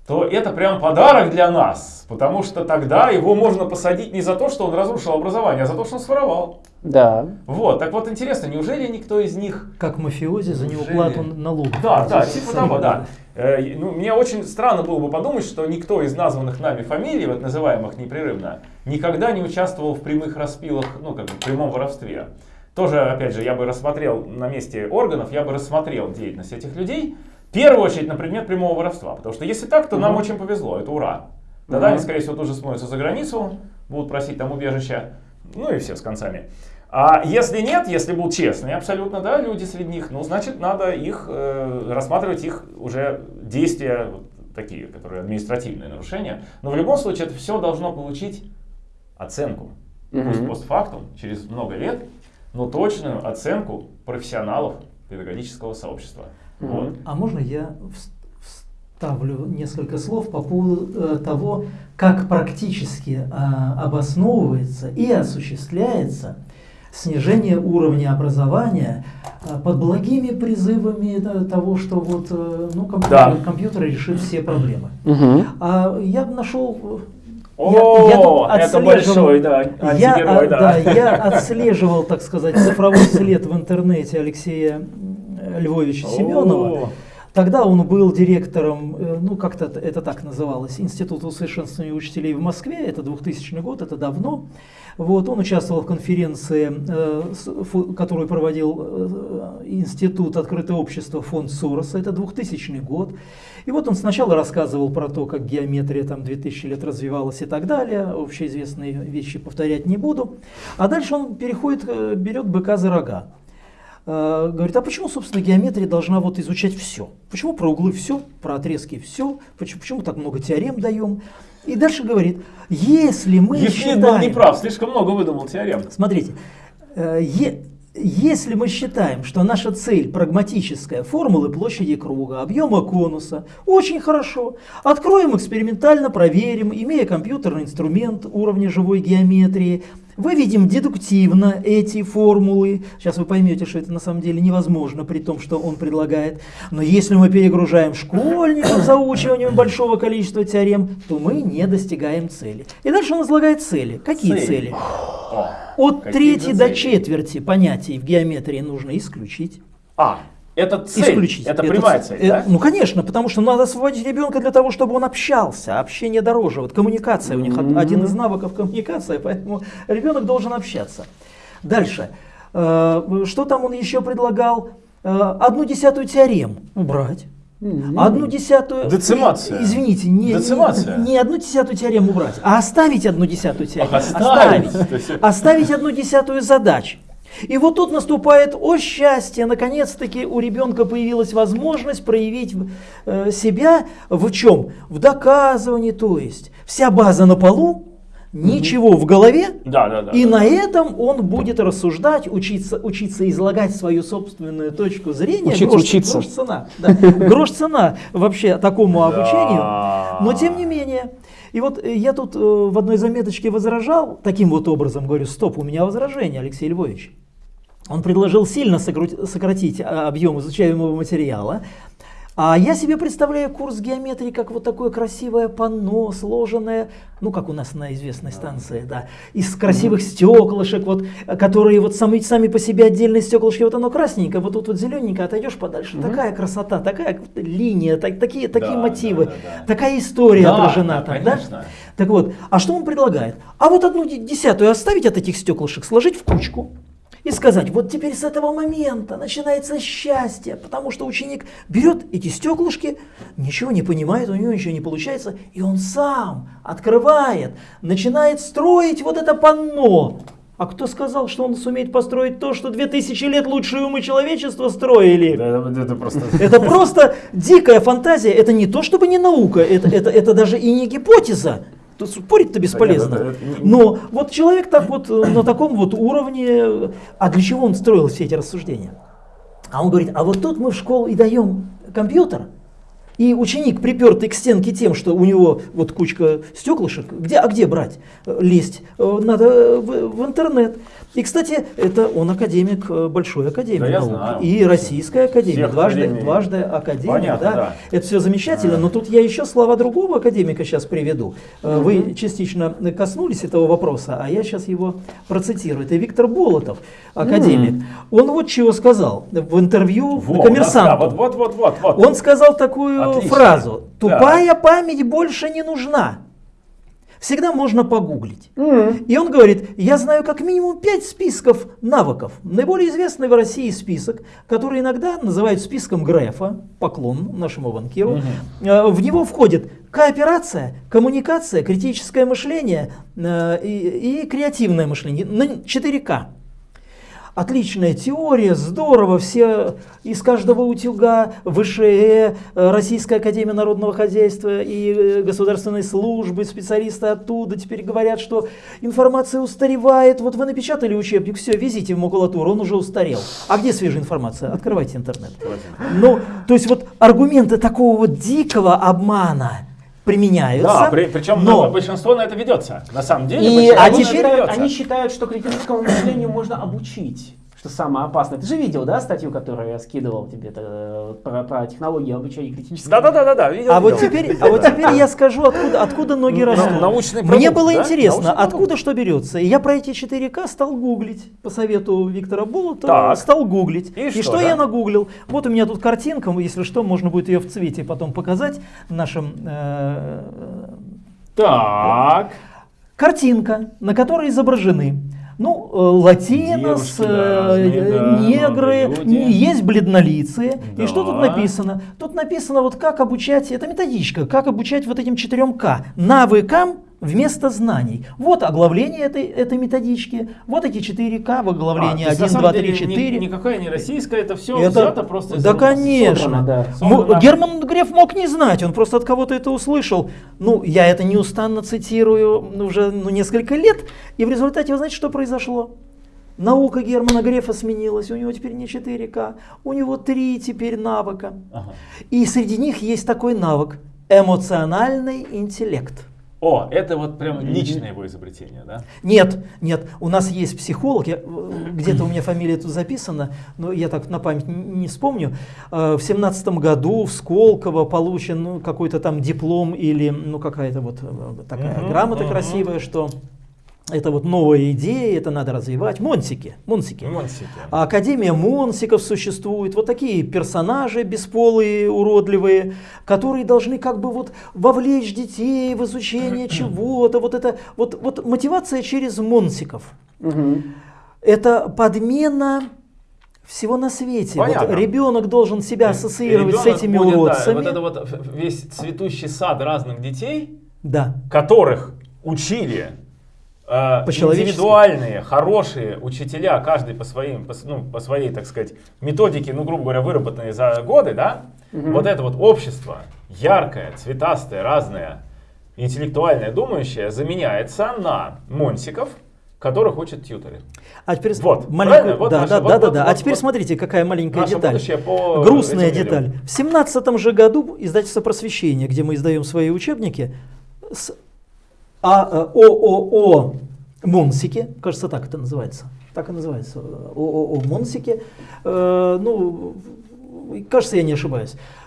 то это прям подарок для нас, потому что тогда его можно посадить не за то, что он разрушил образование, а за то, что он своровал. Да. Вот, так вот интересно, неужели никто из них... Как мафиози за неуплату налогов. Да, да, типа того, да. Э, ну, мне очень странно было бы подумать, что никто из названных нами фамилий, вот называемых непрерывно, никогда не участвовал в прямых распилах, ну, как бы в прямом воровстве. тоже, опять же, я бы рассмотрел на месте органов, я бы рассмотрел деятельность этих людей, в первую очередь на предмет прямого воровства. Потому что если так, то нам очень повезло, это ура. Тогда они, скорее всего, тоже смоются за границу, будут просить там убежища, ну и все с концами. А если нет, если будут честные абсолютно, да, люди среди них, ну, значит, надо их, э, рассматривать их уже действия, вот такие, которые административные нарушения. Но в любом случае это все должно получить оценку. Mm-hmm. Пусть постфактум, через много лет, но точную оценку профессионалов педагогического сообщества. Вот. А можно я вставлю несколько слов по поводу э, того, как практически э, обосновывается и осуществляется снижение уровня образования э, под благими призывами того, что вот ну, компьютер, да. компьютер решит все проблемы. Угу. А я нашел о, я, я это большой, да, я, да. да. Я отслеживал, так сказать, цифровой след в интернете Алексея Львовича Семенова. Тогда он был директором, э, ну как-то это так называлось, Института усовершенствования учителей в Москве, это 2000 год, это давно. Вот, он участвовал в конференции, э, которую проводил э, Институт Открытое общество фонд Сороса, это 2000 год. И вот он сначала рассказывал про то, как геометрия там 2000 лет развивалась и так далее, общеизвестные вещи повторять не буду. А дальше он переходит, берет быка за рога. Э, говорит, а почему, собственно, геометрия должна вот изучать все? Почему про углы все, про отрезки все? Почему, почему так много теорем даем? И дальше говорит, если мы Евклид считаем... был неправ, слишком много выдумал теорем. Смотрите, э, е, если мы считаем, что наша цель прагматическая, формулы площади круга, объема конуса, очень хорошо. Откроем экспериментально, проверим, имея компьютерный инструмент уровня живой геометрии, Выведем дедуктивно эти формулы. Сейчас вы поймете, что это на самом деле невозможно, при том, что он предлагает. Но если мы перегружаем школьников заучиванием большого количества теорем, то мы не достигаем цели. И дальше он излагает цели. Какие цели? цели? От трети до четверти понятий в геометрии нужно исключить. А, это цель, исключить. это прямая цель, это, да? Ну, конечно, потому что надо освободить ребенка для того, чтобы он общался. Общение дороже. Вот коммуникация у них mm-hmm. один из навыков коммуникация, <laughs> поэтому ребенок должен общаться. Дальше. Э, что там он еще предлагал? Э, одну десятую теорем убрать. Одну десятую... Децимация. Извините, не, Децимация. не, не одну десятую теорему убрать, а оставить одну десятую теорему. Оставить. Оставить, оставить одну десятую задач. И вот тут наступает, о счастье, наконец-таки у ребенка появилась возможность проявить э, себя в чем? В доказывании, то есть вся база на полу, ничего в голове, да, да, да, и да, на этом он будет рассуждать, учиться, учиться излагать свою собственную точку зрения. Учиться грош, учиться. Грош цена. Да, грош цена вообще такому обучению. Но тем не менее, и вот э, я тут э, в одной заметочке возражал, таким вот образом говорю, стоп, у меня возражение, Алексей Львович. Он предложил сильно сократить а, объем изучаемого материала. А я себе представляю курс геометрии как вот такое красивое панно, сложенное, ну как у нас на известной станции, да, из красивых стеклышек, вот, которые вот сами, сами по себе отдельные стеклышки, вот оно красненькое, вот тут вот зелененькое, отойдешь подальше, угу. такая красота, такая линия, так, такие, такие да, мотивы, да, да, да. такая история да, отражена да, там, конечно. да? Так вот, а что он предлагает? А вот одну десятую оставить от этих стеклышек, сложить в кучку, и сказать, вот теперь с этого момента начинается счастье, потому что ученик берет эти стеклышки, ничего не понимает, у него ничего не получается, и он сам открывает, начинает строить вот это панно. А кто сказал, что он сумеет построить то, что 2000 лет лучшие умы человечества строили? это, это, просто... это просто дикая фантазия, это не то чтобы не наука, это, это, это даже и не гипотеза. Тут спорить-то бесполезно. Но вот человек так вот э, на таком вот уровне, а для чего он строил все эти рассуждения? А он говорит, а вот тут мы в школу и даем компьютер, и ученик, припертый к стенке тем, что у него вот кучка стеклышек, где, а где брать? Э, лезть? Э, надо в, в интернет. И, кстати, это он академик э, Большой Академии да, наук. Знаю. И Российская Академия, дважды, дважды академик. Понятно, да. да. Это все замечательно, да. но тут я еще слова другого академика сейчас приведу. Угу. Вы частично коснулись этого вопроса, а я сейчас его процитирую. Это Виктор Болотов, академик. Угу. Он вот чего сказал в интервью Во, коммерсанту. Да, вот, вот, вот, вот. Он сказал такую Отлично. фразу. Тупая да. память больше не нужна. Всегда можно погуглить. Mm. И он говорит, я знаю как минимум 5 списков навыков. Наиболее известный в России список, который иногда называют списком Грефа, поклон нашему банкиру. Mm-hmm. В него входит кооперация, коммуникация, критическое мышление э, и, и креативное мышление на 4К отличная теория, здорово, все из каждого утюга, ВШЭ, Российская Академия Народного Хозяйства и э, государственной службы, специалисты оттуда теперь говорят, что информация устаревает. Вот вы напечатали учебник, все, везите в макулатуру, он уже устарел. А где свежая информация? Открывайте интернет. Ну, то есть вот аргументы такого вот дикого обмана, применяются. Да, при, причем но... большинство на это ведется. На самом деле, и, а теперь они считают, что критическому мышлению можно обучить что самое опасное. Ты же видел, да, статью, которую я скидывал тебе э, про, про технологии обучения критического? Да, да, да, да, да. Видел, а видел. вот теперь, а вот теперь я скажу, откуда, откуда ноги растут. Научный продукт, Мне было да? интересно, Научный откуда продукт. что берется. И я про эти 4К стал гуглить по совету Виктора Болотова, так. стал гуглить. И, и что, что да? я нагуглил? Вот у меня тут картинка, если что, можно будет ее в цвете потом показать нашим. Э, так. Картинка, на которой изображены ну, э, латинос, Девушки, да, э, негры, есть бледнолицые. Да. И что тут написано? Тут написано, вот как обучать, это методичка, как обучать вот этим четырем К. Навыкам вместо знаний. Вот оглавление этой, этой методички, вот эти 4К в оглавлении а, 1, 2, 3, 4. Ни, никакая не российская, это все это, взято просто Да, конечно. Собрано, да. Собрано. Герман Греф мог не знать, он просто от кого-то это услышал. Ну, я это неустанно цитирую уже ну, несколько лет, и в результате, вы знаете, что произошло? Наука Германа Грефа сменилась, у него теперь не 4К, у него три теперь навыка. Ага. И среди них есть такой навык – эмоциональный интеллект. О, это вот прям личное его изобретение, да? Нет, нет, у нас есть психолог, где-то у меня фамилия тут записана, но я так на память не вспомню. Э, в семнадцатом году в Сколково получен ну, какой-то там диплом или ну какая-то вот э, такая угу, грамота угу. красивая, что это вот новая идея, это надо развивать. Монсики. Монсики. Монсики. Академия Монсиков существует. Вот такие персонажи бесполые, уродливые, которые должны как бы вот вовлечь детей в изучение <clears throat> чего-то. Вот это вот, вот мотивация через Монсиков. Угу. Это подмена всего на свете. Вот ребенок должен себя ассоциировать ребенок с этими будет, уродцами. Да, вот это вот весь цветущий сад разных детей, да. которых учили индивидуальные, хорошие учителя, каждый по, своим, по, ну, по своей, так сказать, методике, ну, грубо говоря, выработанной за годы, да, угу. вот это вот общество, яркое, цветастое, разное, интеллектуальное, думающее, заменяется на монсиков, которых учат тьютеры. А теперь вот, маленькую, вот да, наша, да, вот, да, вот, да, вот, а теперь вот, смотрите, какая маленькая деталь. По Грустная деталь. В семнадцатом же году издательство «Просвещение», где мы издаем свои учебники, с а ООО Монсики, кажется, так это называется, так и называется, ООО Монсики, э, ну, кажется, я не ошибаюсь, Э,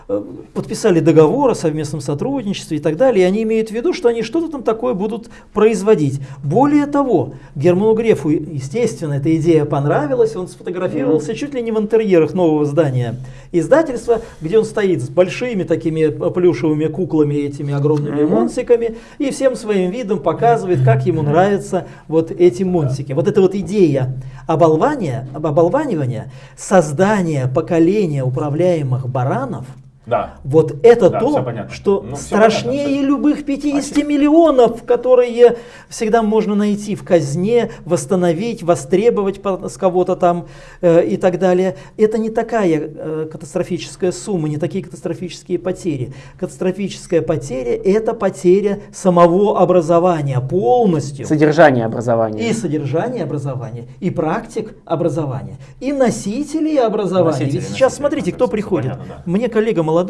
подписали договор о совместном сотрудничестве и так далее, и они имеют в виду, что они что-то там такое будут производить. Более того, Герману Грефу, естественно, эта идея понравилась, он сфотографировался чуть ли не в интерьерах нового здания издательства, где он стоит с большими такими плюшевыми куклами, этими огромными монсиками, и всем своим видом показывает, как ему нравятся вот эти монсики. Вот эта вот идея оболвания, оболванивания, создания поколения управляемых баранов – да. Вот это да, то, что ну, страшнее понятно, любых 50 Спасибо. миллионов, которые всегда можно найти в казне, восстановить, востребовать с кого-то там э, и так далее. Это не такая э, катастрофическая сумма, не такие катастрофические потери. Катастрофическая потеря – это потеря самого образования полностью. Содержание образования. И содержание образования, и практик образования, и носителей образования. Носители, Ведь сейчас смотрите, кто приходит. Понятно, да. Мне коллега молодой,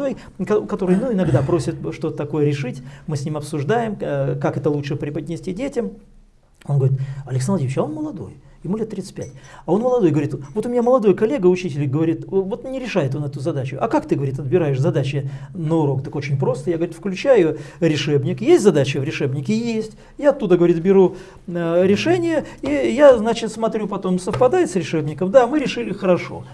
который ну, иногда просит что-то такое решить, мы с ним обсуждаем, э, как это лучше преподнести детям. Он говорит, Александр Владимирович, а он молодой, ему лет 35. А он молодой, говорит, вот у меня молодой коллега, учитель, говорит, вот не решает он эту задачу. А как ты, говорит, отбираешь задачи на урок? Так очень просто. Я, говорит, включаю решебник. Есть задача в решебнике? Есть. Я оттуда, говорит, беру э, решение, и я, значит, смотрю потом, совпадает с решебником. Да, мы решили хорошо.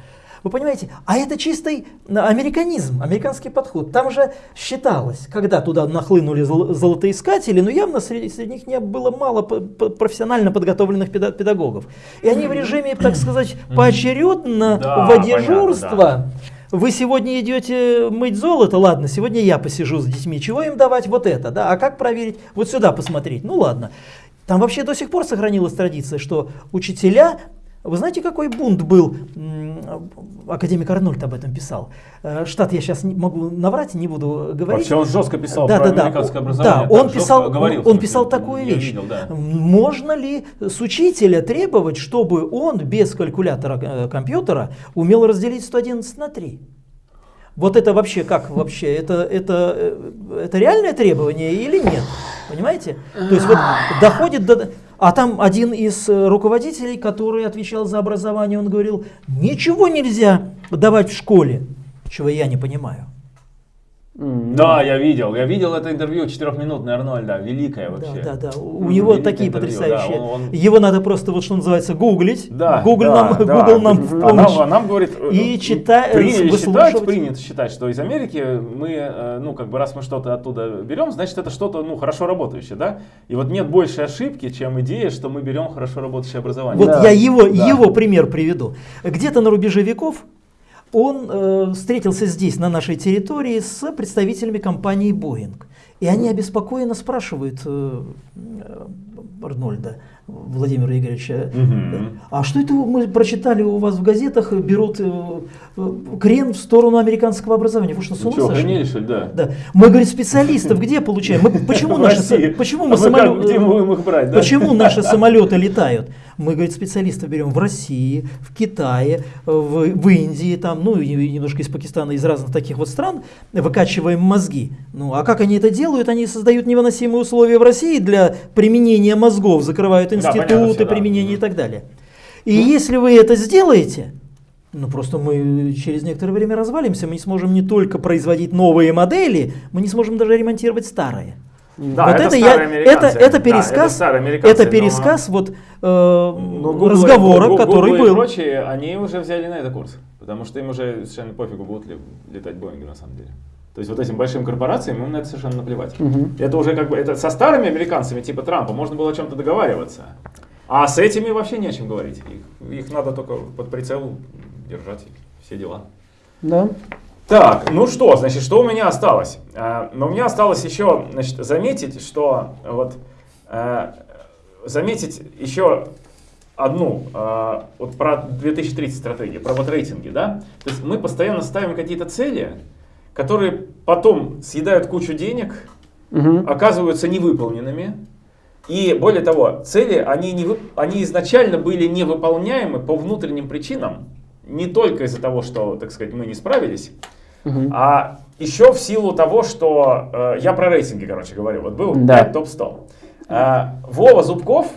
Вы понимаете? А это чистый американизм, американский подход. Там же считалось, когда туда нахлынули золотоискатели, но явно среди, среди них не было мало профессионально подготовленных педагогов. И они в режиме, так <clears throat> сказать, поочередно да, в дежурство. Да. Вы сегодня идете мыть золото, ладно, сегодня я посижу с детьми. Чего им давать? Вот это, да. А как проверить? Вот сюда посмотреть. Ну ладно. Там вообще до сих пор сохранилась традиция, что учителя вы знаете, какой бунт был? Академик Арнольд об этом писал. Э, штат я сейчас не могу наврать, не буду говорить. Вообще он жестко писал да, про да, американское да, образование. Да, он писал, говорил, он писал такую вещь. Видел, да. Можно ли с учителя требовать, чтобы он без калькулятора э, компьютера умел разделить 111 на 3? Вот это вообще как вообще? Это, это, э, это реальное требование или нет? Понимаете? То есть вот доходит до... А там один из э, руководителей, который отвечал за образование, он говорил, ничего нельзя давать в школе, чего я не понимаю. Да, я видел. Я видел это интервью четырехминутное Арнольда. Великое вообще. Да, да, да. У него Великое такие интервью, потрясающие. Да, он, он... Его надо просто, вот что называется, гуглить. Да, Google да, нам, да. Google нам в помощь. Нам, нам говорит, и э, читать, приняли считать, принято считать, что из Америки мы, э, ну, как бы, раз мы что-то оттуда берем, значит, это что-то, ну, хорошо работающее, да? И вот нет большей ошибки, чем идея, что мы берем хорошо работающее образование. Вот да. я его, да. его пример приведу. Где-то на рубеже веков он э, встретился здесь, на нашей территории, с представителями компании Boeing. И они обеспокоенно спрашивают э, Арнольда, Владимира Игоревича, угу. а что это мы прочитали у вас в газетах, берут э, э крен в сторону американского образования? Вы что, с ума сошли? Да. да. Мы, говорит, специалистов где получаем? Мы, почему <laughs> наши, почему мы, а самолет, где мы их брать, да? почему наши <laughs> самолеты летают? Мы, говорит, специалистов берем в России, в Китае, в, в Индии, там, ну и немножко из Пакистана, из разных таких вот стран, выкачиваем мозги. Ну а как они это делают? Они создают невыносимые условия в России для применения мозгов, закрывают институты, да, применения да. и так далее. И ну. если вы это сделаете, ну просто мы через некоторое время развалимся, мы не сможем не только производить новые модели, мы не сможем даже ремонтировать старые. Да, вот это, это, я, это, это пересказ, да, это, это пересказ но, вот, э, но Google, разговора, Google, который Google был. и прочие, они уже взяли на это курс, потому что им уже совершенно пофигу, будут ли летать Боинги на самом деле. То есть вот этим большим корпорациям им на это совершенно наплевать. Угу. Это уже как бы, это со старыми американцами типа Трампа можно было о чем-то договариваться, а с этими вообще не о чем говорить. Их, их надо только под прицел держать, все дела. Да. Так, ну что, значит, что у меня осталось? А, но у меня осталось еще, значит, заметить, что вот а, заметить еще одну, вот про 2030 стратегию, про вот рейтинги, да? То есть мы постоянно ставим какие-то цели, которые потом съедают кучу денег, угу. оказываются невыполненными. И более того, цели, они, не, они изначально были невыполняемы по внутренним причинам, не только из-за того, что, так сказать, мы не справились, Угу. А еще в силу того, что э, я про рейтинги, короче говорю, вот был да. топ-100. Э, Вова Зубков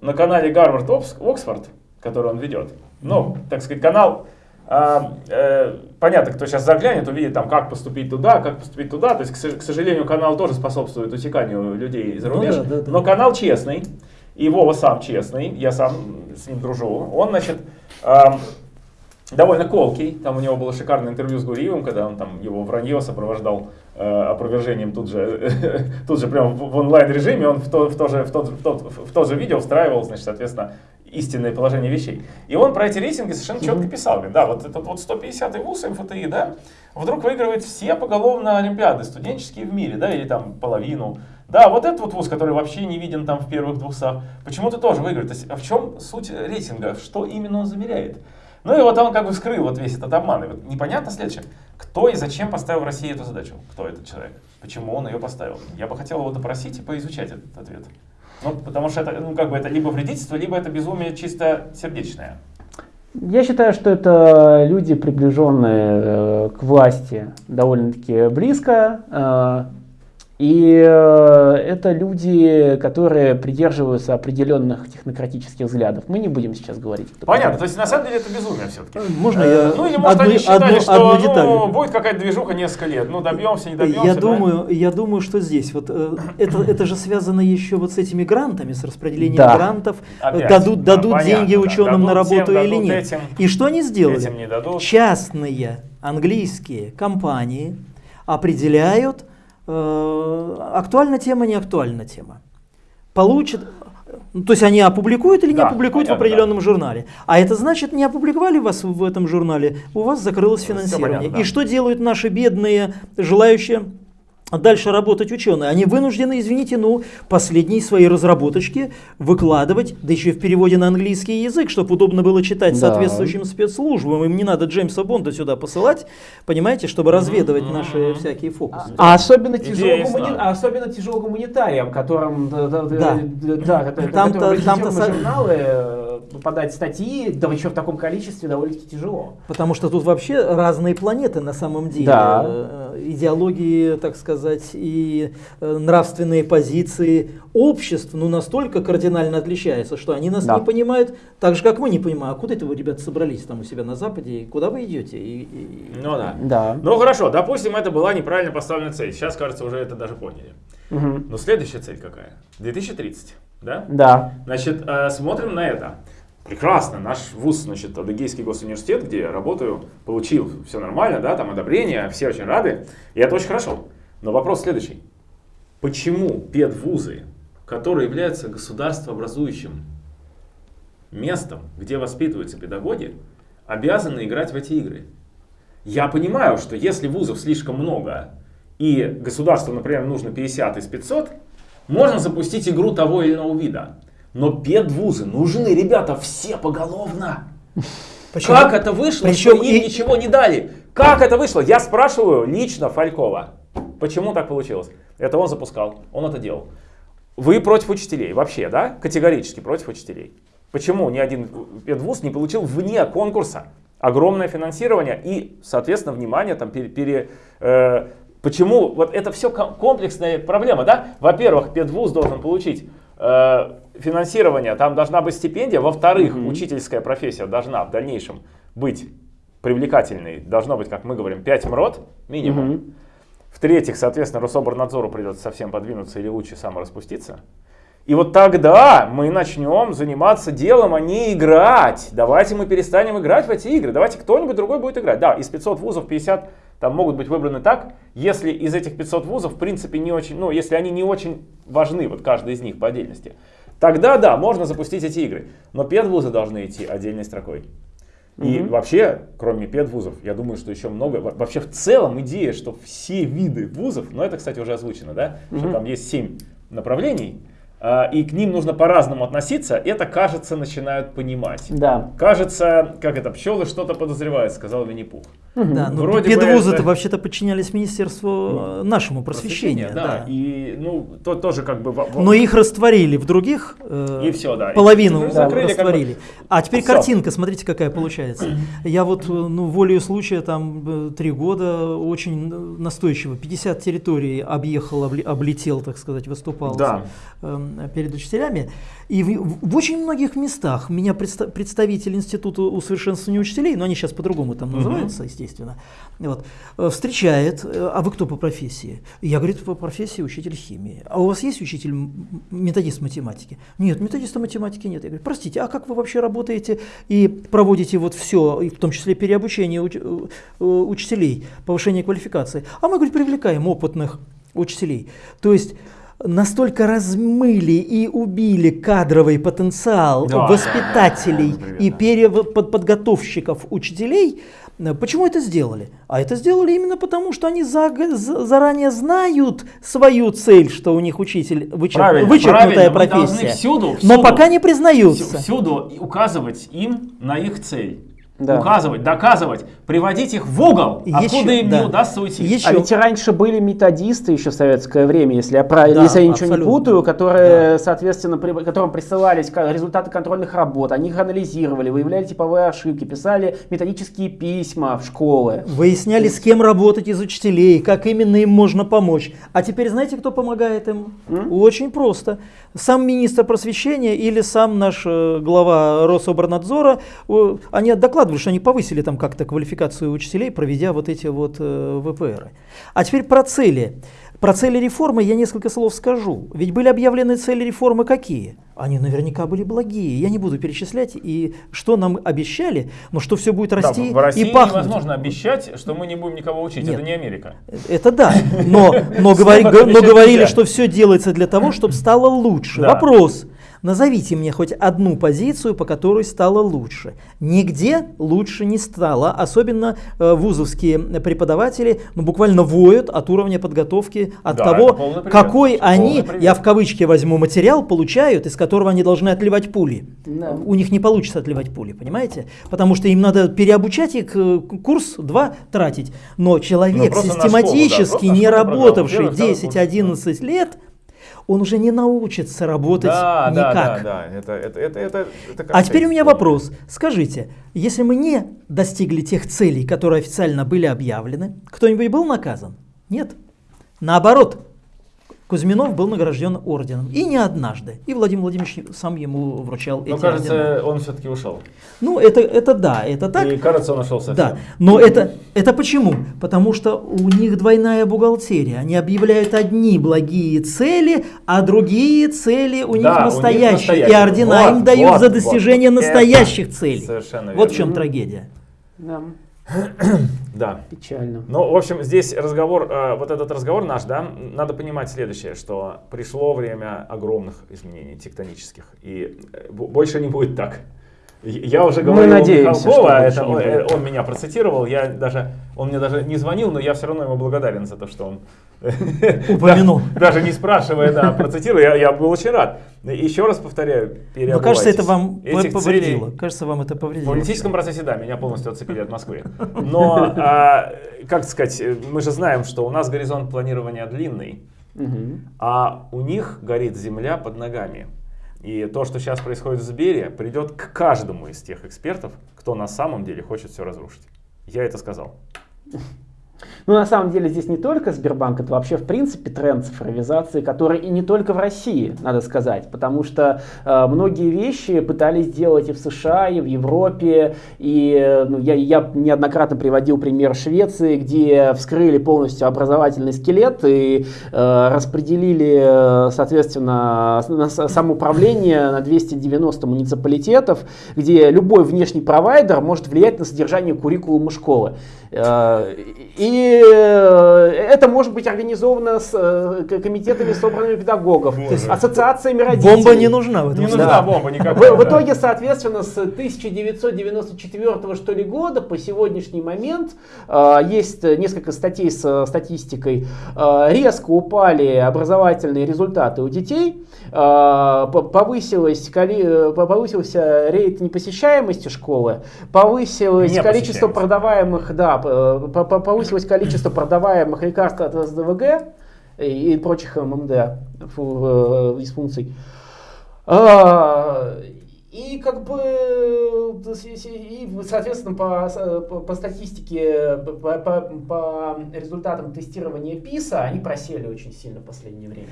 на канале Гарвард Оксфорд, который он ведет, ну, так сказать, канал, э, э, понятно, кто сейчас заглянет, увидит там, как поступить туда, как поступить туда, то есть, к, сожалению, канал тоже способствует утеканию людей за рубеж, ну, да, да, да. но канал честный, и Вова сам честный, я сам с ним дружу, он, значит, э, довольно колкий. Там у него было шикарное интервью с Гуриевым, когда он там его вранье сопровождал э, опровержением тут же, <laughs> тут же прямо в, в онлайн-режиме, он в то, в, то же, в, тот, в, тот, в то же видео встраивал, значит, соответственно, истинное положение вещей. И он про эти рейтинги совершенно четко писал. Говорит, да, вот этот вот 150-й вуз МФТИ, да, вдруг выигрывает все поголовно олимпиады студенческие в мире, да, или там половину. Да, вот этот вот вуз, который вообще не виден там в первых двухсот, почему-то тоже выигрывает. То есть, а в чем суть рейтинга? Что именно он замеряет? Ну и вот он как бы вскрыл вот весь этот обман. И вот непонятно следующее, кто и зачем поставил России эту задачу? Кто этот человек? Почему он ее поставил? Я бы хотел его допросить и поизучать этот ответ. Ну, потому что это, ну, как бы это либо вредительство, либо это безумие чисто сердечное. Я считаю, что это люди, приближенные э, к власти довольно-таки близко. Э, И э, это люди, которые придерживаются определенных технократических взглядов. Мы не будем сейчас говорить. Понятно, то есть на самом деле это безумие все-таки. Э, можно я Ну или может одну, они считали, одну, что одну деталь. Ну, будет какая-то движуха несколько лет, ну добьемся, не добьемся. Я, да? думаю, я думаю, что здесь, вот э, это, это же связано еще вот с этими грантами, с распределением да. грантов. Опять, дадут дадут да, деньги понятно, ученым да. на работу тем, или нет. Этим, И что они сделали? Этим не дадут. Частные английские компании определяют Э, актуальна тема, не актуальна тема. Получит, ну, то есть они опубликуют или не да, опубликуют понятно, в определенном да. журнале. А это значит, не опубликовали вас в этом журнале, у вас закрылось финансирование. Понятно, да. И что делают наши бедные, желающие дальше работать ученые. Они вынуждены, извините, ну, последние свои разработочки выкладывать, да еще и в переводе на английский язык, чтобы удобно было читать да. соответствующим спецслужбам. Им не надо Джеймса Бонда сюда посылать, понимаете, чтобы разведывать mm-hmm. наши всякие фокусы. А, а особенно, тяжело гумани... а особенно тяжело гуманитариям, которым, да, да, да. Да, там-то, там-то журналы э, попадать статьи, да еще в таком количестве довольно-таки тяжело. Потому что тут вообще разные планеты на самом деле. Да. Э, идеологии, так сказать, и э, нравственные позиции обществ ну, настолько кардинально отличаются, что они нас да. не понимают так же, как мы не понимаем. А куда это вы, ребята, собрались там у себя на Западе? Куда вы идете? И, и... Ну да. да. Ну хорошо, допустим, это была неправильно поставлена цель. Сейчас, кажется, уже это даже поняли. Угу. Но следующая цель какая? 2030, да? Да. Значит, э, смотрим на это. Прекрасно, наш вуз, значит, Адыгейский госуниверситет, где я работаю, получил все нормально, да, там одобрение, все очень рады, и это очень хорошо. Но вопрос следующий. Почему педвузы, которые являются государствообразующим местом, где воспитываются педагоги, обязаны играть в эти игры? Я понимаю, что если вузов слишком много, и государству, например, нужно 50 из 500, можно запустить игру того или иного вида. Но педвузы нужны, ребята, все поголовно. Почему? Как это вышло, Причем что им и... ничего не дали? Как это вышло? Я спрашиваю лично Фалькова. Почему так получилось? Это он запускал, он это делал. Вы против учителей вообще, да? Категорически против учителей. Почему ни один педвуз не получил вне конкурса огромное финансирование и, соответственно, внимание там пере, пере э, почему вот это все комплексная проблема, да? Во-первых, педвуз должен получить э, финансирование, там должна быть стипендия. Во-вторых, mm-hmm. учительская профессия должна в дальнейшем быть привлекательной. Должно быть, как мы говорим, 5 МРОД минимум. Mm-hmm. В-третьих, соответственно, Рособорнадзору придется совсем подвинуться или лучше самораспуститься. И вот тогда мы начнем заниматься делом, а не играть. Давайте мы перестанем играть в эти игры. Давайте кто-нибудь другой будет играть. Да, из 500 вузов 50 там могут быть выбраны так, если из этих 500 вузов, в принципе, не очень, ну, если они не очень важны, вот каждый из них по отдельности, тогда да, можно запустить эти игры. Но педвузы должны идти отдельной строкой. И угу. вообще, кроме педвузов, я думаю, что еще много. Вообще в целом идея, что все виды вузов, но это, кстати, уже озвучено, да, угу. что там есть семь направлений, и к ним нужно по-разному относиться, это, кажется, начинают понимать. Да. Кажется, как это, пчелы что-то подозревают, сказал Винни-Пух. Да, ну, Вроде педвузы это... вообще-то подчинялись Министерству ну, нашему просвещения. просвещения да. да. И, ну, то тоже как бы... Но их растворили в других, э, и все, да. половину и, закрыли, растворили. Как бы... А теперь все. картинка, смотрите, какая получается. Я вот, э, ну, волею случая, там, э, три года очень настойчиво, 50 территорий объехал, облетел, так сказать, выступал да. Эм, перед учителями. И в, в очень многих местах меня предста представитель Института усовершенствования учителей, но они сейчас по-другому там называются, естественно, вот, э, встречает, э, а вы кто по профессии? Я, говорю, по профессии учитель химии. А у вас есть учитель методист математики? Нет, методиста математики нет. Я говорю, простите, а как вы вообще работаете и проводите вот все, в том числе переобучение уч э, учителей, повышение квалификации? А мы, говорит, привлекаем опытных учителей. То есть настолько размыли и убили кадровый потенциал да, воспитателей да, да, и переподготовщиков учителей, Почему это сделали? А это сделали именно потому, что они за, за, заранее знают свою цель, что у них учитель вычер, правильно, вычеркнутая правильно. профессия. всюду, всюду, но пока не признаются. Всюду указывать им на их цель. Да. указывать, доказывать, приводить их в угол, еще, откуда им да. не удастся уйти. Еще. А ведь раньше были методисты еще в советское время, если я, правильно, да, если я ничего абсолютно. не путаю, которые, да. соответственно, при, которым присылались результаты контрольных работ, они их анализировали, выявляли типовые ошибки, писали методические письма в школы. Выясняли, с кем работать из учителей, как именно им можно помочь. А теперь знаете, кто помогает им? М? Очень просто. Сам министр просвещения или сам наш э, глава Рособорнадзора, они докладывают докладывали, что они повысили там как-то квалификацию учителей, проведя вот эти вот э, ВПР. А теперь про цели. Про цели реформы я несколько слов скажу. Ведь были объявлены цели реформы какие? Они наверняка были благие. Я не буду перечислять, и что нам обещали, но что все будет расти да, в России и пахнуть. невозможно обещать, что мы не будем никого учить. Нет, это не Америка. Это да. Но, но, говори, но говорили, что все делается для того, чтобы стало лучше. Вопрос. Назовите мне хоть одну позицию, по которой стало лучше. Нигде лучше не стало. Особенно э, вузовские преподаватели ну, буквально воют от уровня подготовки, от да, того, какой они, я в кавычки возьму, материал получают, из которого они должны отливать пули. Да. У них не получится отливать пули, понимаете? Потому что им надо переобучать их, э, курс два тратить. Но человек ну, систематически школу, да, не работавший 10-11 лет, он уже не научится работать да, никак. Да, да, да. Это, это, это, это, это а теперь у меня вопрос. Скажите, если мы не достигли тех целей, которые официально были объявлены, кто-нибудь был наказан? Нет. Наоборот, Кузьминов был награжден орденом. И не однажды. И Владимир Владимирович сам ему вручал Но, эти кажется, ордена. он все-таки ушел. Ну, это, это да, это так. И кажется, он ушел совсем. Да, но это, это почему? Потому что у них двойная бухгалтерия. Они объявляют одни благие цели, а другие цели у них, да, настоящие. У них настоящие. И ордена вот, им дают вот, за достижение вот. настоящих это целей. Совершенно верно. Вот в чем трагедия. Да. Да. Печально. Ну, в общем, здесь разговор, э, вот этот разговор наш, да, надо понимать следующее, что пришло время огромных изменений тектонических, и э, больше не будет так. Я уже говорил Мы надеемся, Михалкова, это, он, э, он меня процитировал, я даже, он мне даже не звонил, но я все равно ему благодарен за то, что он <laughs> упомянул. Даже не спрашивая, да, процитировал, я, я был очень рад. Еще раз повторяю, Но кажется, это вам повредило. Кажется, вам это повредило. В политическом процессе, да, меня полностью отцепили от Москвы. Но, а, как сказать, мы же знаем, что у нас горизонт планирования длинный, а у них горит земля под ногами. И то, что сейчас происходит в Сбере, придет к каждому из тех экспертов, кто на самом деле хочет все разрушить. Я это сказал. Ну, на самом деле, здесь не только Сбербанк, это вообще, в принципе, тренд цифровизации, который и не только в России, надо сказать, потому что э, многие вещи пытались сделать и в США, и в Европе, и ну, я, я неоднократно приводил пример Швеции, где вскрыли полностью образовательный скелет и э, распределили, соответственно, самоуправление на 290 муниципалитетов, где любой внешний провайдер может влиять на содержание куррикулума школы. Э, и э, это может быть организовано с э, комитетами собранными педагогов, есть ассоциациями родителей. Бомба не нужна в этом Не нужна да. бомба никакая. В, в итоге, соответственно, с 1994 что ли года по сегодняшний момент есть несколько статей с статистикой. Резко упали образовательные результаты у детей, повысилось, повысился рейд непосещаемости школы, повысилось количество продаваемых, да, повысилось количество продаваемых лекарств от СДВГ и прочих ММД дисфункций. А, и как бы, и, соответственно, по, по, по статистике, по, по, по результатам тестирования ПИСа, они просели очень сильно в последнее время.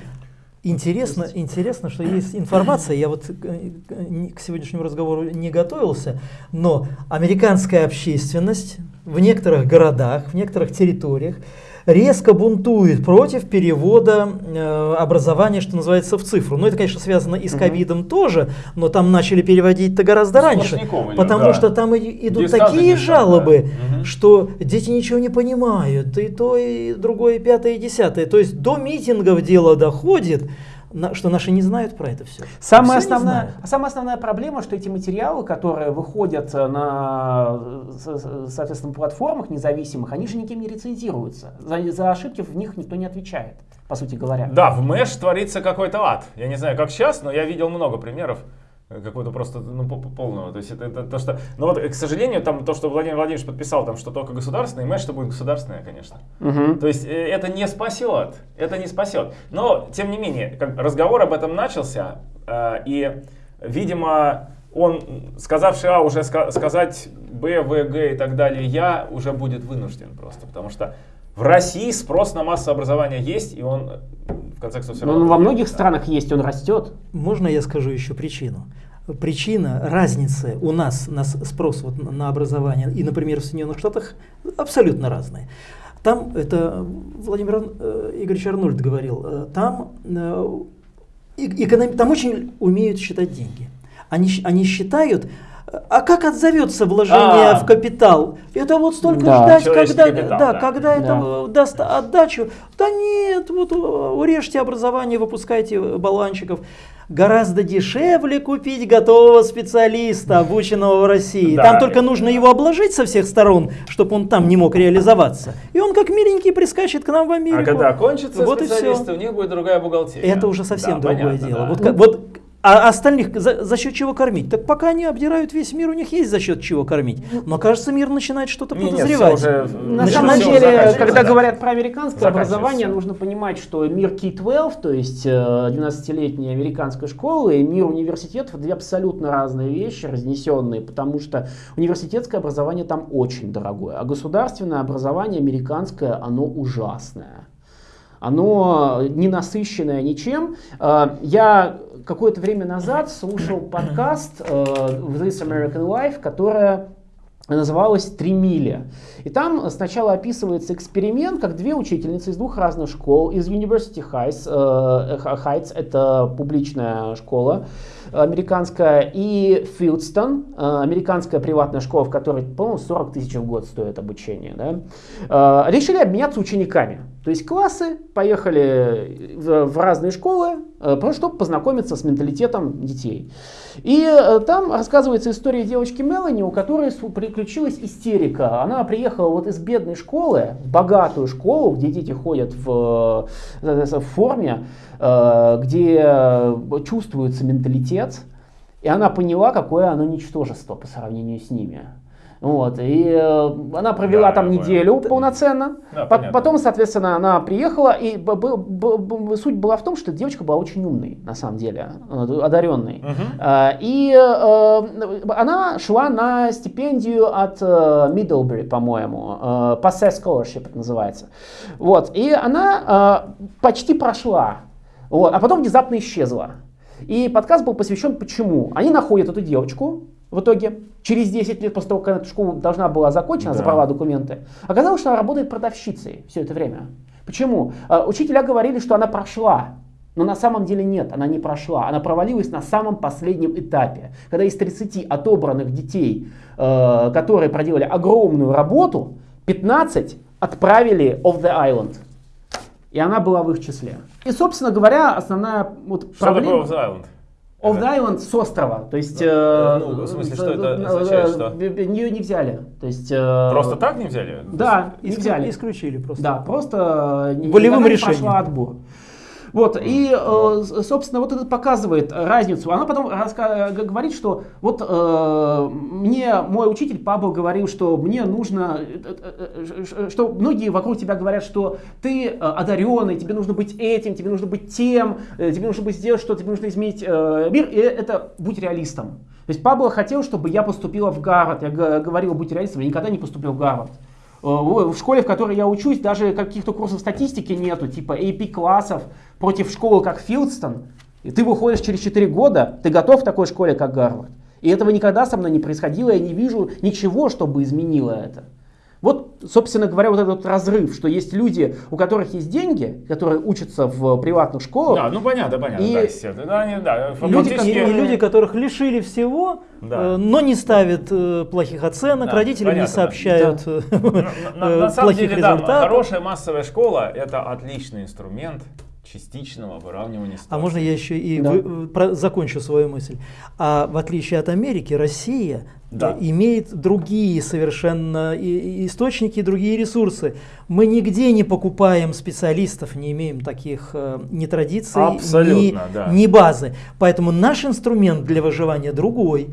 Интересно, интересно, что есть информация, я вот к сегодняшнему разговору не готовился, но американская общественность в некоторых городах, в некоторых территориях резко бунтует против перевода э, образования, что называется, в цифру. Ну, это, конечно, связано и с ковидом угу. тоже, но там начали переводить-то гораздо раньше. Потому да. что там идут Дистанция такие жалобы, да. угу. что дети ничего не понимают, и то, и другое, и пятое, и десятое. То есть до митингов дело доходит, что наши не знают про это все. Самая, все основная, самая основная проблема, что эти материалы, которые выходят на соответственно, платформах независимых, они же никем не рецензируются. За, за ошибки в них никто не отвечает, по сути говоря. Да, в Мэш творится какой-то ад. Я не знаю, как сейчас, но я видел много примеров какого-то просто ну, полного. То есть это, это то, что... Но вот, к сожалению, там то, что Владимир Владимирович подписал, там, что только государственное, и что будет государственное, конечно. Угу. То есть э, это не спасет. Это не спасет. Но, тем не менее, как, разговор об этом начался, э, и, видимо, он, сказавший А, уже ска сказать Б, В, Г и так далее, Я уже будет вынужден просто, потому что в России спрос на массовое образование есть, и он в конце концов все равно... Ну, во многих странах есть, он растет. Можно я скажу еще причину? Причина разницы у нас, на спрос вот на образование и, например, в Соединенных Штатах абсолютно разные. Там, это Владимир э, Игоревич Арнольд говорил, э, там, э, эконом, там очень умеют считать деньги. Они, они считают, а как отзовется вложение а, в капитал? Это вот столько да, ждать, когда, капитал, да, да. когда да. это даст отдачу. Да нет, вот урежьте образование, выпускайте баланчиков. Гораздо дешевле купить готового специалиста, обученного в России. Да. Там только нужно его обложить со всех сторон, чтобы он там не мог реализоваться. И он как миленький прискачет к нам в Америку. А когда кончится вот специалисты, у них будет другая бухгалтерия. Это уже совсем да, другое понятно, дело. Да. Вот, вот а остальных за, за счет чего кормить? Так пока они обдирают весь мир, у них есть за счет чего кормить. Но кажется, мир начинает что-то подозревать. уже, На самом деле, когда говорят про американское образование, нужно понимать, что мир K-12, то есть 12-летняя э, американская школа, и мир университетов две абсолютно разные вещи, разнесенные, потому что университетское образование там очень дорогое, а государственное образование американское, оно ужасное оно не насыщенное ничем. Э, я какое-то время назад слушал подкаст э, This American Life, которая называлась «Три мили». И там сначала описывается эксперимент, как две учительницы из двух разных школ, из University Heights, э, Heights это публичная школа, американская, и Филдстон, э, американская приватная школа, в которой, по-моему, 40 тысяч в год стоит обучение, да, решили обменяться учениками. То есть классы поехали в, в разные школы, э, чтобы познакомиться с менталитетом детей. И там рассказывается история девочки Мелани, у которой приключилась истерика. Она приехала вот из бедной школы в богатую школу, где дети ходят в, в форме, Э, где чувствуется менталитет, и она поняла, какое оно ничтожество по сравнению с ними. Вот, и э, она провела да, там неделю понял. полноценно. Да, Потом, соответственно, она приехала, и суть была в том, что девочка была очень умной, на самом деле, э, одаренной. Угу. И она шла на стипендию от Middlebury, по-моему, Passe Scholarship это называется. Вот, и она почти прошла вот, а потом внезапно исчезла. И подкаст был посвящен почему. Они находят эту девочку в итоге, через 10 лет после того, как эта школа должна была закончена, да. забрала документы. Оказалось, что она работает продавщицей все это время. Почему? А, учителя говорили, что она прошла. Но на самом деле нет, она не прошла. Она провалилась на самом последнем этапе. Когда из 30 отобранных детей, э, которые проделали огромную работу, 15 отправили off the island. И она была в их числе. И, собственно говоря, основная вот что проблема... Что такое Off the Island? Off the Island с острова, то есть... Да, э, ну, в смысле, что это означает, что? Ее не взяли, то есть... Э, просто так не взяли? Да, не взяли. Исключили просто. Да, просто... Волевым решением. пошла отбор. Вот, и, э, собственно, вот это показывает разницу. Она потом говорит, что вот э, мне мой учитель Пабло говорил, что мне нужно, э, что многие вокруг тебя говорят, что ты одаренный, тебе нужно быть этим, тебе нужно быть тем, тебе нужно быть сделать что, тебе нужно изменить мир, и это будь реалистом. То есть Пабло хотел, чтобы я поступила в Гарвард. Я говорил, будь реалистом, я никогда не поступлю в Гарвард. В школе, в которой я учусь, даже каких-то курсов статистики нету, типа AP-классов, против школы, как Филдстон, и ты выходишь через 4 года, ты готов к такой школе, как Гарвард. И этого никогда со мной не происходило, я не вижу ничего, чтобы изменило это. Вот, собственно говоря, вот этот разрыв, что есть люди, у которых есть деньги, которые учатся в приватных школах. Да, ну понятно, понятно. И, да, да, они, да, люди, и, и люди, которых лишили всего, да. э, но не ставят э, плохих оценок, да, родителям понятно, не сообщают да. э, на, на, на <laughs> самом деле, результатов. Да, хорошая массовая школа это отличный инструмент частичного выравнивания ситуации. А можно я еще и да. вы, про, закончу свою мысль? А в отличие от Америки, Россия да. имеет другие совершенно источники, другие ресурсы. Мы нигде не покупаем специалистов, не имеем таких э, ни традиций, ни, да. ни базы. Поэтому наш инструмент для выживания другой.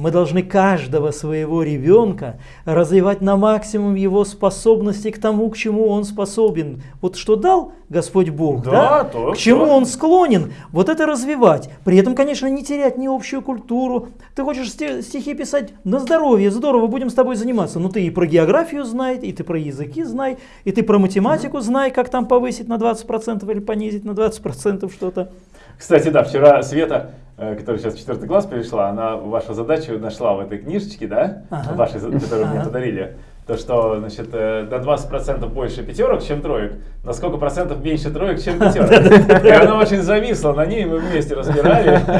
Мы должны каждого своего ребенка развивать на максимум его способности к тому, к чему он способен. Вот что дал Господь Бог, да, да? То, к чему то. он склонен, вот это развивать. При этом, конечно, не терять ни общую культуру. Ты хочешь стихи писать на здоровье, здорово, будем с тобой заниматься. Но ты и про географию знай, и ты про языки знай, и ты про математику знай, как там повысить на 20% или понизить на 20% что-то. Кстати, да, вчера Света которая сейчас в четвертый класс перешла, она вашу задачу нашла в этой книжечке, да, ага. вашей, которую мне подарили то, что значит, э, до 20% больше пятерок, чем троек, на сколько процентов меньше троек, чем <laughs> пятерок. И она очень зависла на ней, мы вместе разбирали. <laughs>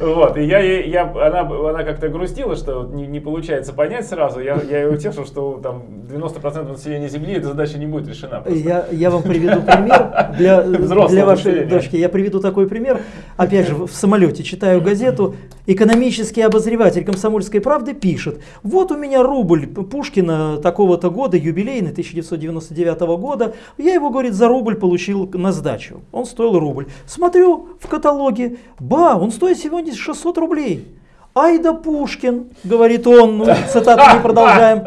Вот. И я, она, она как-то грустила, что не, получается понять сразу. Я, ее утешил, что там 90% населения Земли эта задача не будет решена. Я, вам приведу пример для, <laughs> вашей дочки. Я приведу такой пример. Опять же, в самолете читаю газету. Экономический обозреватель комсомольской правды пишет, вот вот у меня рубль Пушкина такого-то года, юбилейный, 1999 года. Я его, говорит, за рубль получил на сдачу. Он стоил рубль. Смотрю в каталоге, ба, он стоит сегодня 600 рублей. Ай да Пушкин, говорит он, ну, цитату не продолжаем,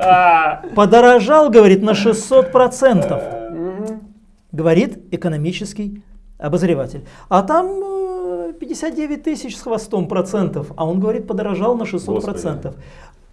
подорожал, говорит, на 600%. Говорит экономический обозреватель. А там 59 э, тысяч с хвостом процентов, а он говорит, подорожал на 600 процентов.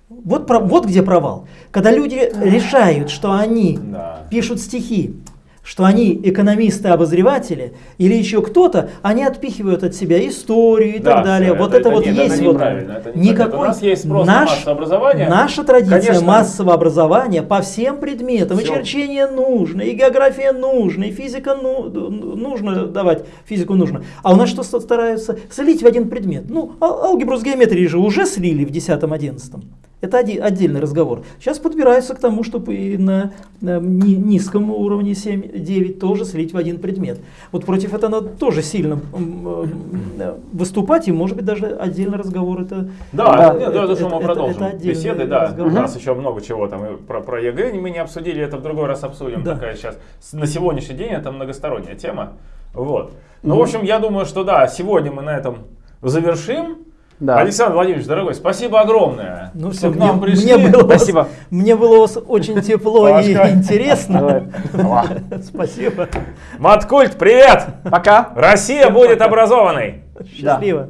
Вот, вот где провал. Когда люди решают, что они да. пишут стихи, что они экономисты-обозреватели или еще кто-то, они отпихивают от себя историю и да, так далее. Все, вот это, это вот нет, есть это вот это никакой. У нас есть спрос наш, на массовое образование. Наша традиция Конечно. массового образования по всем предметам. Все. И черчение нужно, и география нужна, и физика ну, нужно давать, физику нужно. А у нас что стараются? Слить в один предмет. Ну, алгебру с геометрией же уже слили в 10-11. Это один, отдельный разговор. Сейчас подбираются к тому, чтобы и на, на низком уровне 7-9 тоже слить в один предмет. Вот против этого надо тоже сильно э, выступать, и может быть даже отдельный разговор это... Да, это, это, это, это мы продолжим это, это беседы, да. Разговор. У нас еще много чего там про, про ЕГЭ мы не обсудили, это в другой раз обсудим. Да. Такая сейчас, на сегодняшний день это многосторонняя тема. Вот. Ну, mm в общем, я думаю, что да, сегодня мы на этом завершим. Да. Александр Владимирович, дорогой, спасибо огромное. Ну все, к нам пришли. Мне было, <laughs> спасибо. Мне было очень тепло и интересно. <laughs> Спасибо. Маткульт, привет! Пока. Россия будет образованной. Счастливо.